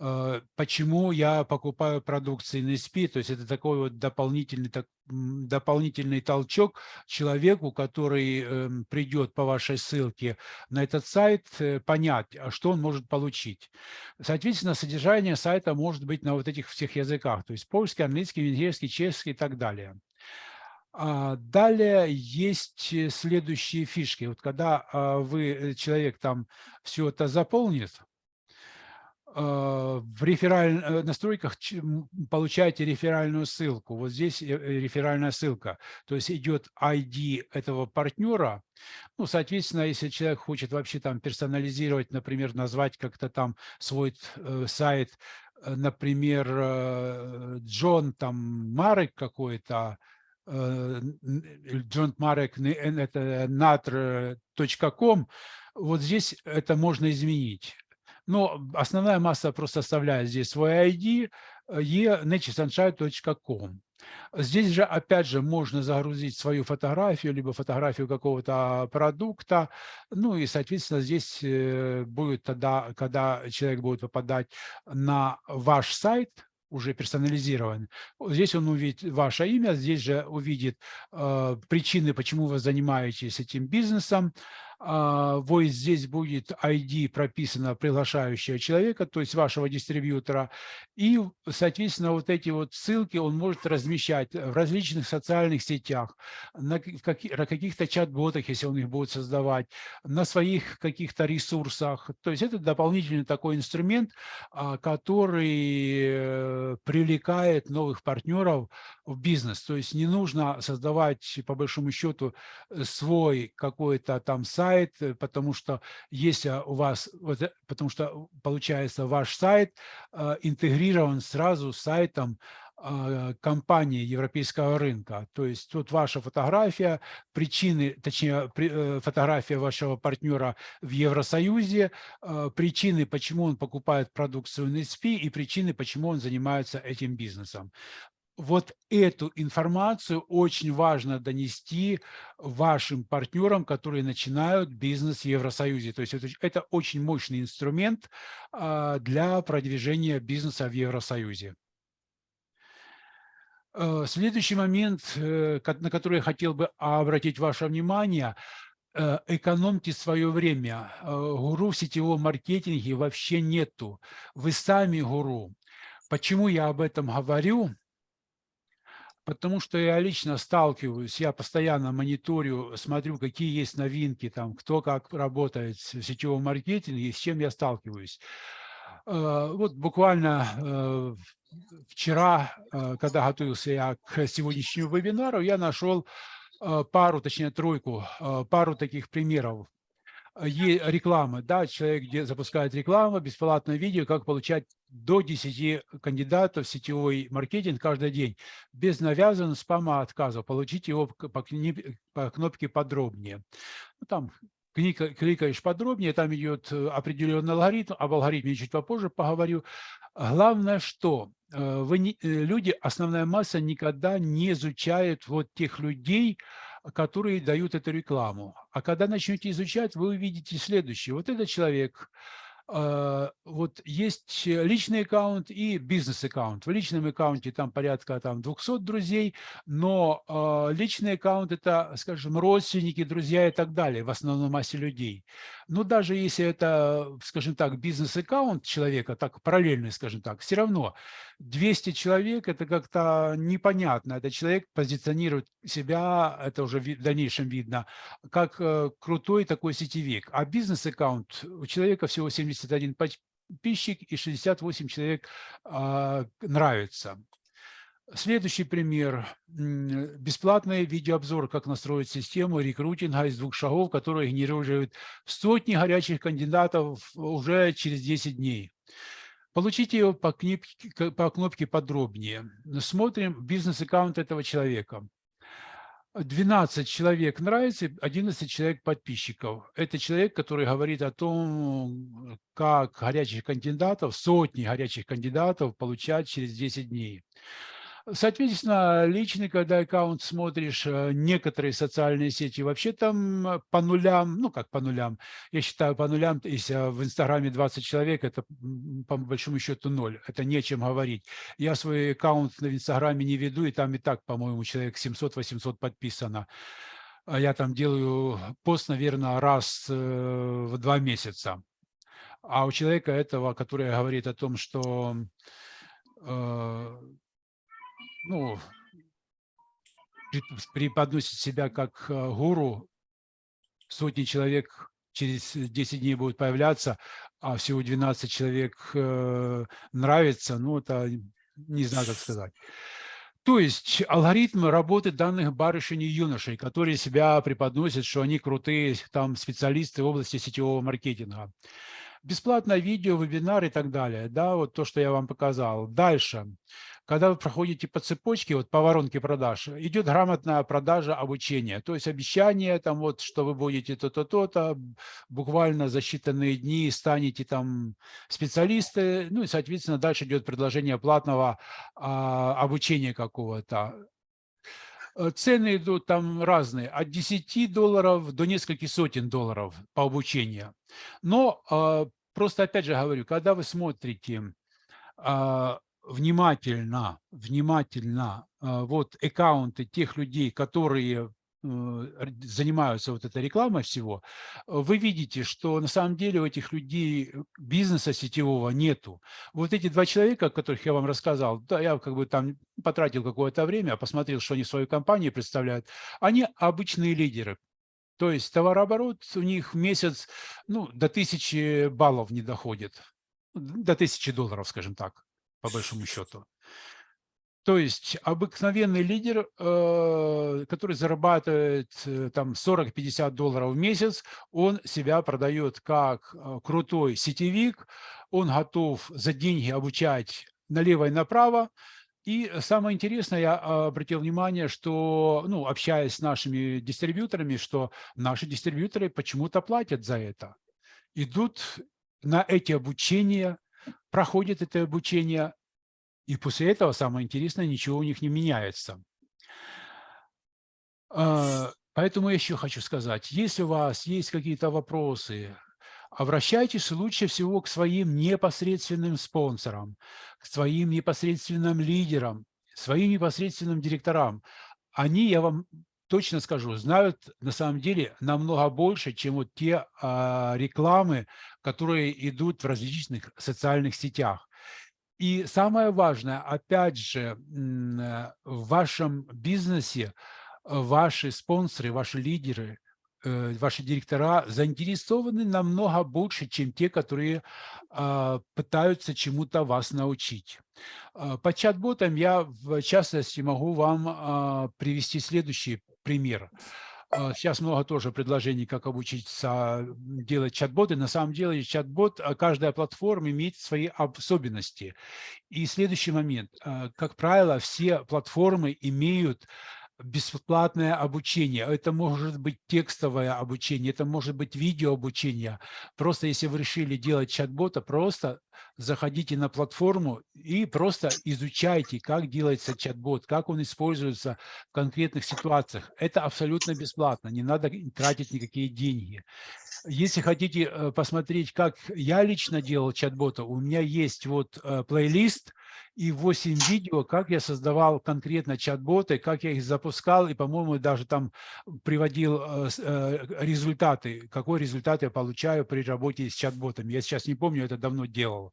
Э, почему я покупаю продукцию NSP, то есть это такой вот дополнительный, так, дополнительный толчок человеку, который э, придет по вашей ссылке на этот сайт, э, понять, а что он может получить. Соответственно, содержание сайта может быть на вот этих всех языках, то есть польский, английский, венгерский, чешский и так далее. А далее есть э, следующие фишки. Вот когда а, вы, человек там все это заполнит, в рефераль... Э, настройках получаете реферальную ссылку. Вот здесь э, э, реферальная ссылка. То есть идет ID этого партнера. Ну, соответственно, если человек хочет вообще там персонализировать, например, назвать как-то там свой сайт, например, Джон там Марек какой-то, Джон Марек, это natr.com, вот здесь это можно изменить. Но основная масса просто оставляет здесь свой ID e-naturesunshine.com. Здесь же, опять же, можно загрузить свою фотографию, либо фотографию какого-то продукта. Ну и, соответственно, здесь э, будет тогда, когда человек будет попадать на ваш сайт, уже персонализирован. Здесь он увидит ваше имя, здесь же увидит э, причины, почему вы занимаетесь этим бизнесом, а, вот здесь будет ID прописано приглашающего человека, то есть вашего дистрибьютора, и, соответственно, вот эти вот ссылки он может размещать в различных социальных сетях, на каких-то чат-ботах, если он их будет создавать, на своих каких-то ресурсах. То есть это дополнительный такой инструмент, а, который э, привлекает новых партнеров в бизнес. То есть не нужно создавать, по большому счету, свой какой-то там сайт, э, потому что если у вас, вот, э, потому что получается ваш сайт интегрирован сразу с сайтом а, компании европейского рынка. То есть тут ваша фотография, причины, точнее, э, фотография вашего партнера в Евросоюзе, а, причины, почему он покупает продукцию NSP и причины, почему он занимается этим бизнесом. Вот эту информацию очень важно донести вашим партнерам, которые начинают бизнес в Евросоюзе. То есть это, это очень мощный инструмент а, для продвижения бизнеса в Евросоюзе. Э, следующий момент, э, на который я хотел бы обратить ваше внимание, э, экономьте свое время. Гуру в сетевом маркетинге вообще нету. Вы сами гуру. Почему я об этом говорю? Потому что я лично сталкиваюсь, я постоянно мониторю, смотрю, какие есть новинки, там, кто как работает в сетевом маркетинге, с чем я сталкиваюсь. Вот буквально вчера, э, когда готовился я к сегодняшнему вебинару, я нашел э, пару, точнее тройку, э, пару таких примеров рекламы. Да, человек где запускает рекламу, бесплатное видео, как получать до 10 кандидатов в сетевой маркетинг каждый день, без навязанного спама отказа. Получить его по, по кнопке подробнее. Ну, там кликаешь подробнее, там идет определенный алгоритм, об алгоритме чуть попозже поговорю. Главное, что э, вы не, э, люди, основная масса никогда не изучает вот тех людей, которые дают эту рекламу. А когда начнете изучать, вы увидите следующее. Вот этот человек а, вот есть личный аккаунт и бизнес-аккаунт. В личном аккаунте там порядка там, 200 друзей, но э, личный аккаунт – это, скажем, родственники, друзья и так далее, в основном массе людей. Но даже если это, скажем так, бизнес-аккаунт человека, так параллельный, скажем так, все равно 200 человек – это как-то непонятно. Этот человек позиционирует себя, это уже в дальнейшем видно, как э, крутой такой сетевик. А бизнес-аккаунт у человека всего 71 подписчик и 68 человек а, нравится. Следующий пример. Бесплатный видеообзор, как настроить систему рекрутинга из двух шагов, который генерирует сотни горячих кандидатов уже через 10 дней. Получите его по, кнопке, по кнопке подробнее. Смотрим бизнес-аккаунт этого человека. 12 человек нравится, 11 человек подписчиков. Это человек, который говорит о том, как горячих кандидатов, сотни горячих кандидатов получать через 10 дней. Соответственно, личный, когда аккаунт смотришь, э, некоторые социальные сети вообще там э, по нулям, ну как по нулям, я считаю по нулям, если в Инстаграме 20 человек, это по большому счету ноль, это не о чем говорить. Я свой аккаунт в Инстаграме не веду, и там и так, по-моему, человек 700-800 подписано. А я там делаю пост, наверное, раз э, в два месяца. А у человека этого, который говорит о том, что ну, преподносит себя как э, гуру, сотни человек через 10 дней будут появляться, а всего 12 человек э, нравится, ну, это не знаю, как сказать. То есть алгоритм работы данных барышень и юношей, которые себя преподносят, что они крутые там специалисты в области сетевого маркетинга. Бесплатное видео, вебинар и так далее. Да, вот то, что я вам показал. Дальше когда вы проходите по цепочке, вот по воронке продаж, идет грамотная продажа обучения. То есть обещание, там вот, что вы будете то-то, то-то, буквально за считанные дни станете там специалисты, ну и, соответственно, дальше идет предложение платного а, обучения какого-то. Э, цены идут там разные, от 10 долларов до нескольких сотен долларов по обучению. Но а, просто, опять же говорю, когда вы смотрите а, внимательно, внимательно вот аккаунты тех людей, которые р- занимаются вот этой рекламой всего, э, вы видите, что на самом деле у этих людей э, бизнеса сетевого нету. Вот эти два человека, о которых я вам рассказал, да, я как бы там потратил какое-то время, посмотрел, что они в своей компании представляют, они обычные лидеры. То есть товарооборот у них в месяц ну, до тысячи баллов не доходит, до тысячи долларов, скажем так, по большому счету. То есть обыкновенный лидер, э, который зарабатывает э, там 40-50 долларов в месяц, он себя продает как э, крутой сетевик, он готов за деньги обучать налево и направо. И самое интересное, я обратил внимание, что, ну, общаясь с нашими дистрибьюторами, что наши дистрибьюторы почему-то платят за это. Идут на эти обучения, проходят это обучение, и после этого, самое интересное, ничего у них не меняется. А, Поэтому я еще хочу сказать, если у вас есть какие-то вопросы, обращайтесь лучше всего к своим непосредственным спонсорам, к своим непосредственным лидерам, своим непосредственным директорам. Они, я вам точно скажу, знают на самом деле намного больше, чем вот те а, рекламы, которые идут в различных социальных сетях. И самое важное, опять же, э, в вашем бизнесе ваши спонсоры, ваши лидеры, э, ваши директора заинтересованы намного больше, чем те, которые а, пытаются чему-то вас научить. По чат-ботам я, в частности, могу вам а, привести следующий пример. Сейчас много тоже предложений, как обучиться делать чат-боты. На самом деле чат-бот, каждая платформа имеет свои особенности. И следующий момент. Как правило, все платформы имеют бесплатное обучение. Это может быть текстовое обучение, это может быть видеообучение. Просто если вы решили делать чат-бота, просто заходите на платформу и просто изучайте, как делается чат-бот, как он используется в конкретных ситуациях. Это абсолютно бесплатно, не надо тратить никакие деньги. Если хотите э, посмотреть, как я лично делал чат-бота, у меня есть вот э, плейлист, и 8 видео, как я создавал конкретно чат-боты, как я их запускал, и, по-моему, даже там приводил э, э, результаты, какой результат я получаю при работе с чат-ботами. Я сейчас не помню, это давно делал.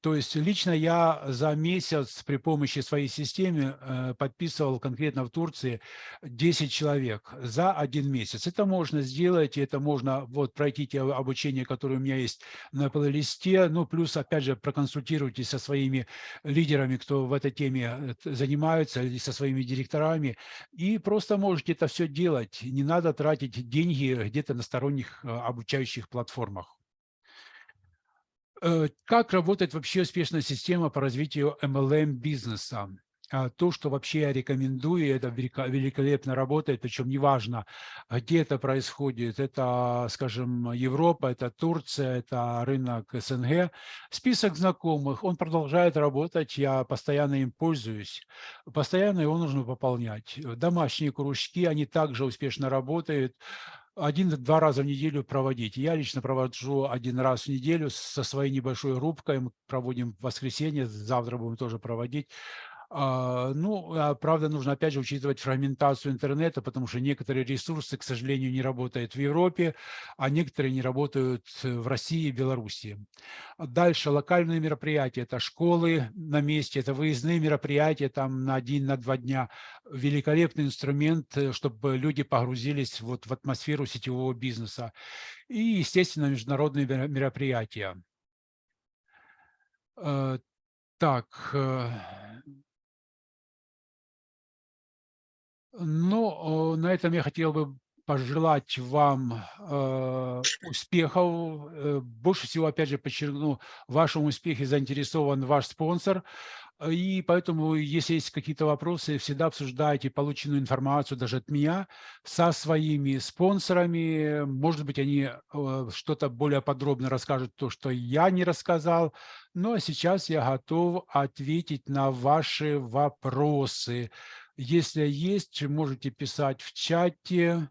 То есть лично я за месяц при помощи своей системы э, подписывал конкретно в Турции 10 человек за один месяц. Это можно сделать, это можно вот пройти те обучения, которые у меня есть на плейлисте. Ну, плюс, опять же, проконсультируйтесь со своими лидерами, кто в этой теме э, занимаются, или со своими директорами. И просто можете это все делать. Не надо тратить деньги где-то на сторонних э, обучающих платформах. Э, как работает вообще успешная система по развитию MLM-бизнеса? А, то, что вообще я рекомендую, это великолепно работает, причем неважно, где это происходит, это, скажем, Европа, это Турция, это рынок СНГ. Список знакомых, он продолжает работать, я постоянно им пользуюсь, постоянно его нужно пополнять. Домашние кружки, они также успешно работают, один-два раза в неделю проводить. Я лично провожу один раз в неделю со своей небольшой группкой. Мы проводим воскресенье, завтра будем тоже проводить. А, ну, а, правда, нужно опять же учитывать фрагментацию интернета, потому что некоторые ресурсы, к сожалению, не работают в Европе, а некоторые не работают в России и Беларуси. Дальше локальные мероприятия, это школы на месте, это выездные мероприятия там на один, на два дня. Великолепный инструмент, э, чтобы люди погрузились вот в атмосферу сетевого бизнеса. И, естественно, международные мероприятия. Э, так, Ну, на этом я хотел бы пожелать вам э, успехов. Э, больше всего, опять же, подчеркну, в вашем успехе заинтересован ваш спонсор. И поэтому, если есть какие-то вопросы, всегда обсуждайте полученную информацию даже от меня со своими спонсорами. Может быть, они э, что-то более подробно расскажут, то, что я не рассказал. Ну, а сейчас я готов ответить на ваши вопросы. Если есть, можете писать в чате.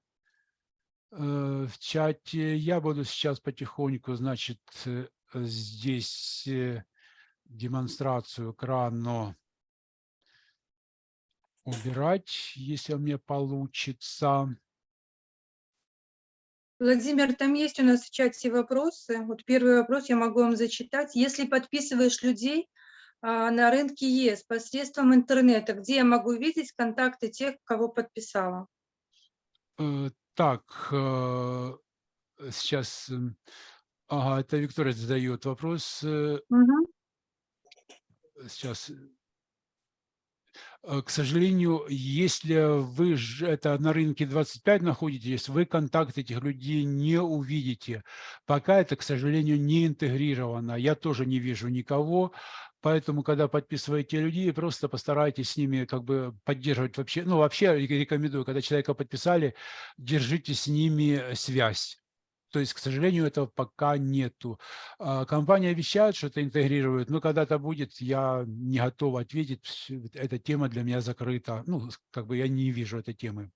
Э, в чате я буду сейчас потихоньку, значит, э, здесь э, демонстрацию экрана убирать, если у меня получится. Владимир, там есть у нас в чате вопросы. Вот первый вопрос я могу вам зачитать. Если подписываешь людей на рынке ЕС посредством интернета, где я могу видеть контакты тех, кого подписала? Э, Так, э, сейчас, м, ага, это Виктория задает вопрос. Мгм. Сейчас. К сожалению, если вы это на рынке 25 находитесь, вы контакт этих людей не увидите. Пока это, к сожалению, не интегрировано. Я тоже не вижу никого. Поэтому, когда подписываете людей, просто постарайтесь с ними как бы поддерживать вообще. Ну, вообще рекомендую, когда человека подписали, держите с ними связь. То есть, к сожалению, этого пока нету. А, Компания обещает, что это интегрирует, но когда-то будет, я не готов ответить. Эта тема для меня закрыта. Ну, как бы я не вижу этой темы.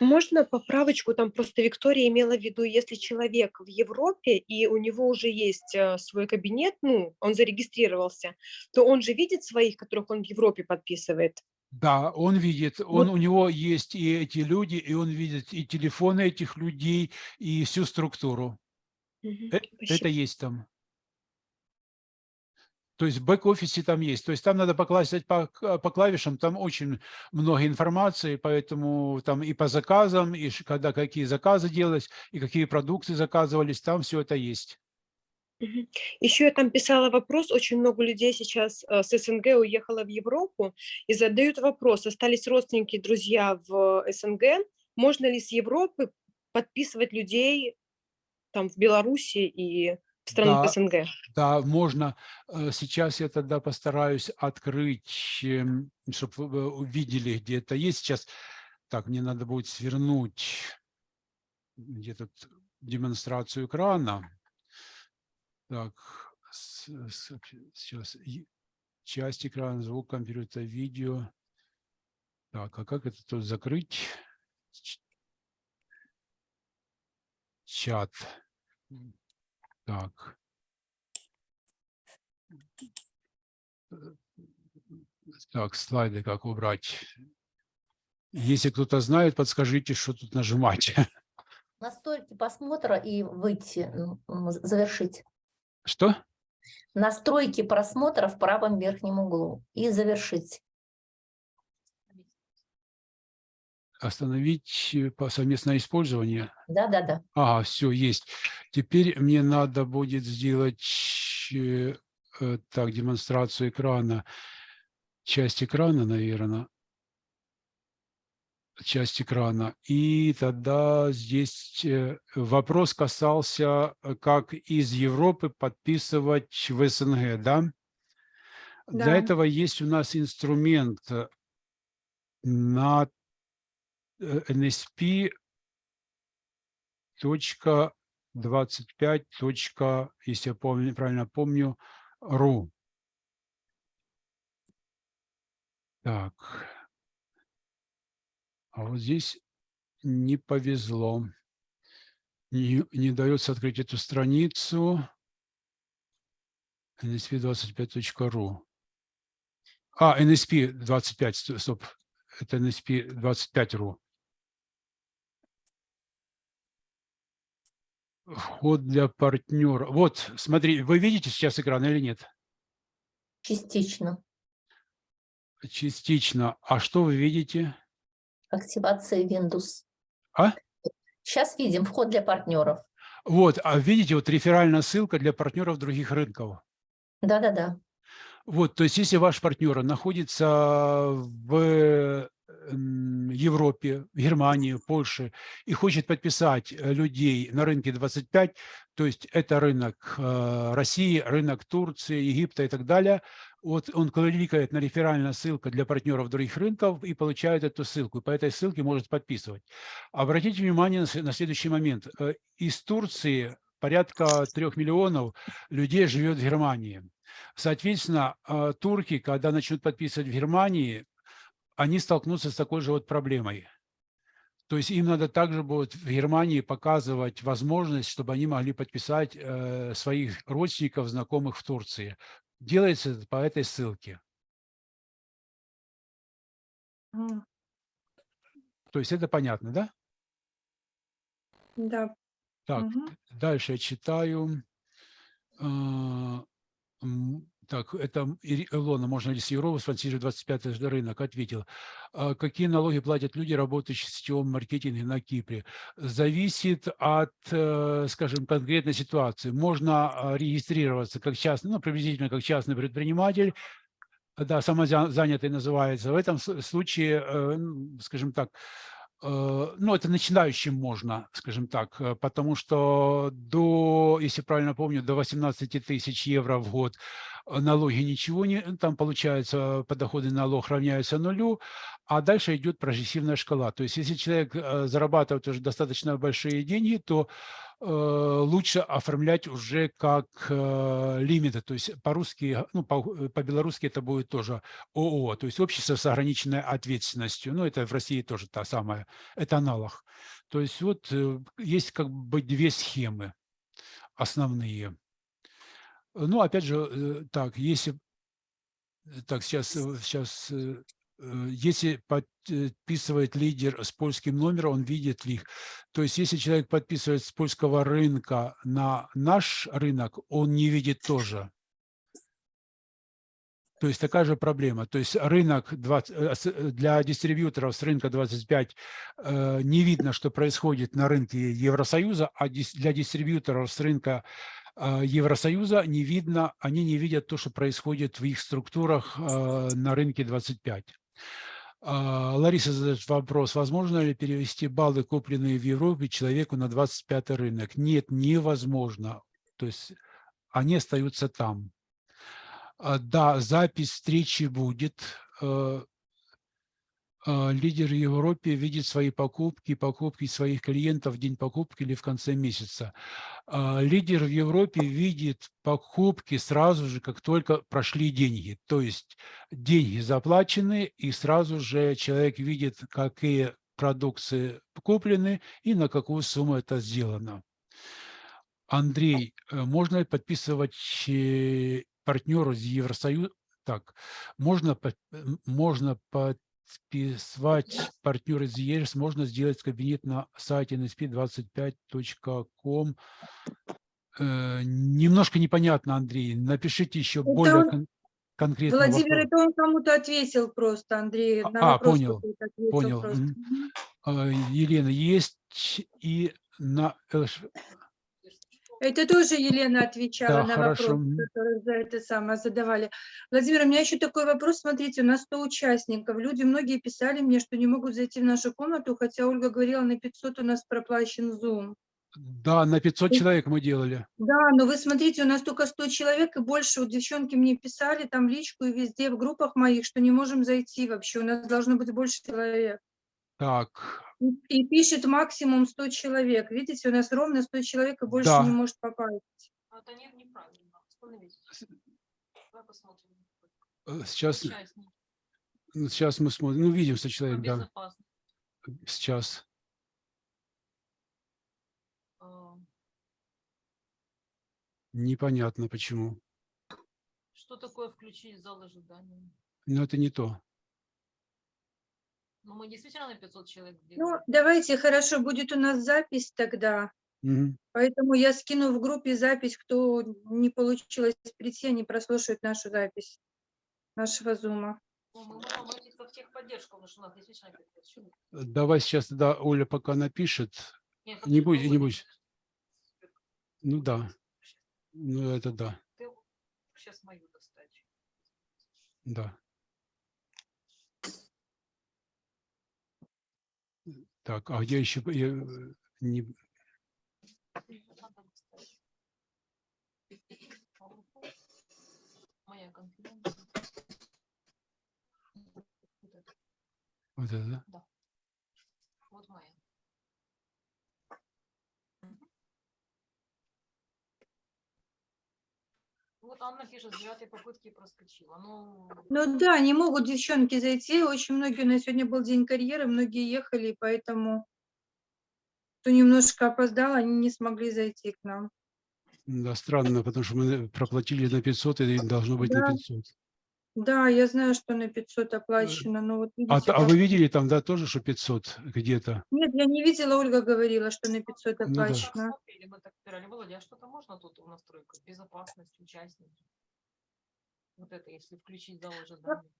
Можно поправочку? Там просто Виктория имела в виду, если человек в Европе и у него уже есть э, свой кабинет, ну, он зарегистрировался, то он же видит своих, которых он в Европе подписывает. Да, он видит, он, Вот. у него есть и эти люди, и он видит и телефоны этих людей, и всю структуру. Э- Это есть там. То есть в бэк-офисе там есть. То есть там надо покласть по, по клавишам, там очень много информации, поэтому там и по заказам, и когда какие заказы делались, и какие продукты заказывались, там все это есть. Мгм. Еще я там писала вопрос, очень много людей сейчас э, с СНГ уехало в Европу и задают вопрос, остались родственники, друзья в СНГ, можно ли с Европы подписывать людей там в Беларуси и в странах Да. СНГ? Да, можно. Э, Сейчас я тогда постараюсь открыть, чтобы вы увидели, где это есть. Сейчас, так, мне надо будет свернуть где тут демонстрацию экрана. Так, сейчас часть экрана, звук компьютера, видео. Так, а как это тут закрыть? Чат. Так. Так, слайды как убрать? Если кто-то знает, подскажите, что тут нажимать. [laughs] Настройки просмотра и выйти, завершить. Что? Настройки просмотра в правом верхнем углу и завершить. Остановить э, совместное использование. Да-да-да. Ага, все, есть. Теперь мне надо будет сделать э, э, так, демонстрацию экрана. Часть экрана, наверное. Часть экрана. И тогда здесь э, вопрос касался, э, как из Европы подписывать в СНГ, да? Для Да. этого есть у нас инструмент э, на э, NSP точка 25 точка, если я помню, правильно помню, ру. Так. А вот здесь не повезло. Не, не дается открыть эту страницу. nsp25.ru. А, nsp25, ст- стоп. Это nsp25.ru. Вход для партнера. Вот, смотри, вы видите сейчас экран или нет? Частично. Частично. А что вы видите? Активация Windows. А? Сейчас видим вход для партнеров. Вот, а видите, вот реферальная ссылка для партнеров других рынков. Да-да-да. Вот, то есть если ваш партнер находится в м, Европе, Германии, Польше и хочет подписать э, людей на рынке 25, то есть это рынок э, России, рынок Турции, Египта и так далее, вот он кликает на реферальная ссылка для партнеров других рынков и получает эту ссылку. По этой ссылке может подписывать. Обратите внимание на следующий момент. Э, Из Турции порядка трех миллионов людей живет в Германии. Соответственно, э, турки, когда начнут подписывать в Германии, они столкнутся с такой же вот проблемой. То есть им надо также будет в Германии показывать возможность, чтобы они могли подписать э, своих родственников, знакомых в Турции. Делается по этой ссылке. М, То есть это понятно, да? Да, Так, Мгм. дальше я читаю. Так, это Илона, можно ли с Европы спонсировать 25 ж рынок? Ответил. А Какие налоги платят люди, работающие в сетевом маркетинге на Кипре? Зависит от, э, скажем, конкретной ситуации. Можно а, регистрироваться как частный, ну, приблизительно как частный предприниматель, да, самозанятый называется. В этом случае, э, скажем так, э, ну, это начинающим можно, скажем так, потому что до, если правильно помню, до 18 тысяч евро в год налоги ничего не, там получается, подоходный налог равняется нулю, а дальше идет прогрессивная шкала. То есть если человек э, зарабатывает уже достаточно большие деньги, то э, лучше оформлять уже как э, лимиты, то есть по-русски, ну, по- по-белорусски это будет тоже ООО, то есть общество с ограниченной ответственностью. Ну, это в России тоже та самая, это аналог. То есть вот э, есть как бы две схемы основные. Ну, опять же, э, так, если Э, Так, сейчас, сейчас, если подписывает лидер с польским номером, он видит их. То есть, если человек подписывает с польского рынка на наш рынок, он не видит тоже. То есть такая же проблема. То есть рынок 20, э, с- э, для дистрибьюторов с рынка 25 э, не видно, что происходит на рынке Евросоюза, а для дистрибьюторов с рынка э, Евросоюза не видно, они не видят то, что происходит в их структурах э, на рынке 25. А, Лариса задает вопрос, возможно ли перевести баллы, купленные в Европе, человеку на 25 рынок? Нет, невозможно. То есть они остаются там. А, Да, запись встречи будет. Э, э, Лидер в Европе видит свои покупки, покупки своих клиентов в день покупки или в конце месяца. А, Лидер в Европе видит покупки сразу же, как только прошли деньги. То есть деньги заплачены, и сразу же человек видит, какие продукции куплены и на какую сумму это сделано. Андрей, э, можно подписывать э, партнеру из Евросоюза? Так, можно, можно подписывать партнера из ЕС, можно сделать кабинет на сайте nsp25.com. Э, Немножко непонятно, Андрей. Напишите еще более он- кон- конкретно. Владимир, вопрос. это он кому-то ответил просто, Андрей. А, на а, понял, понял, просто. А, Елена, есть и на ЛШ Это тоже Елена отвечала Да, на хорошо, вопрос, который за это самое задавали. Владимир, у меня еще такой вопрос. Смотрите, у нас 100 участников. Люди многие писали мне, что не могут зайти в нашу комнату, хотя Ольга говорила, на 500 у нас проплачен Zoom. Да, на 500 человек мы делали. Да, но вы смотрите, у нас только 100 человек и больше. Вот девчонки мне писали там личку и везде в группах моих, что не можем зайти вообще. У нас должно быть больше человек. Так, И, пишет максимум 100 человек. Видите, у нас ровно 100 человек и больше Да. не может попасть. Это не, неправильно. Остановитесь. Давай посмотрим. э, сейчас, сейчас мы смотрим. Ну, видим 100 Ну, человек, да, сейчас. А, Непонятно почему. Что такое включить зал ожидания? Но это не то. Ну, мы действительно на 500 человек Ну, давайте, хорошо, будет у нас запись тогда. Мгм. Поэтому я скину в группе запись, кто не получилось прийти, они прослушают нашу запись нашего зума. Ну, мы можем обратиться в техподдержку, потому что у нас действительно 500 человек. Давай сейчас тогда Оля пока напишет. Нет, Не будь- не будь. Ну да, ну это да, Ты сейчас мою достать. да. Так, а где еще я, э, не. Вот это, это, да? Вот моя. Мгм. Вот Анна пишет, с девятой попытки проскочила. Ну, Ну да, не могут девчонки зайти. Очень многие, у нас сегодня был день карьеры, многие ехали, поэтому кто немножко опоздал, они не смогли зайти к нам. Да, странно, потому что мы проплатили на 500, и должно быть на Да. 500. Да, я знаю, что на 500 оплачено, но вот А, видите, а как- вы видели там, да, тоже, что 500 где-то? Нет, я не видела, Ольга говорила, что на 500 Ну да. оплачено. Мы так выбирали. Володя, а что-то можно тут в настройках? Безопасность, участники. Вот это, если включить заложить данные.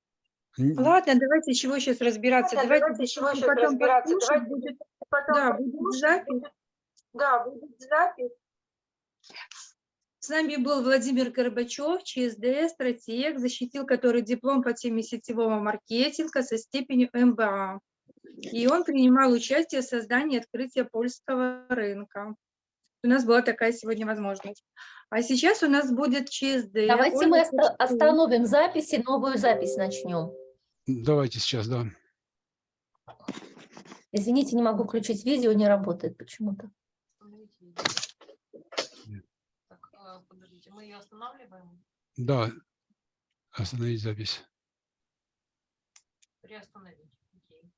Н- Ладно, давайте чего сейчас разбираться. Ладно, давайте, давайте чего щас потом разбираться, давайте будет- Потом Да, будет запись. Да, будет запись. С нами был Владимир Горбачев, ЧСД, стратег, защитил который диплом по теме сетевого маркетинга со степенью МБА. И он принимал участие в создании и открытии польского рынка. У нас была такая сегодня возможность. А сейчас у нас будет ЧСД. Давайте Ольга мы оста- Кучкова. остановим запись и новую запись начнем. Давайте сейчас, да. Извините, не могу включить видео, не работает почему-то. Остановите видео. Нет. Так, а, подождите, мы ее останавливаем? Да, остановить запись. Приостановить. Окей.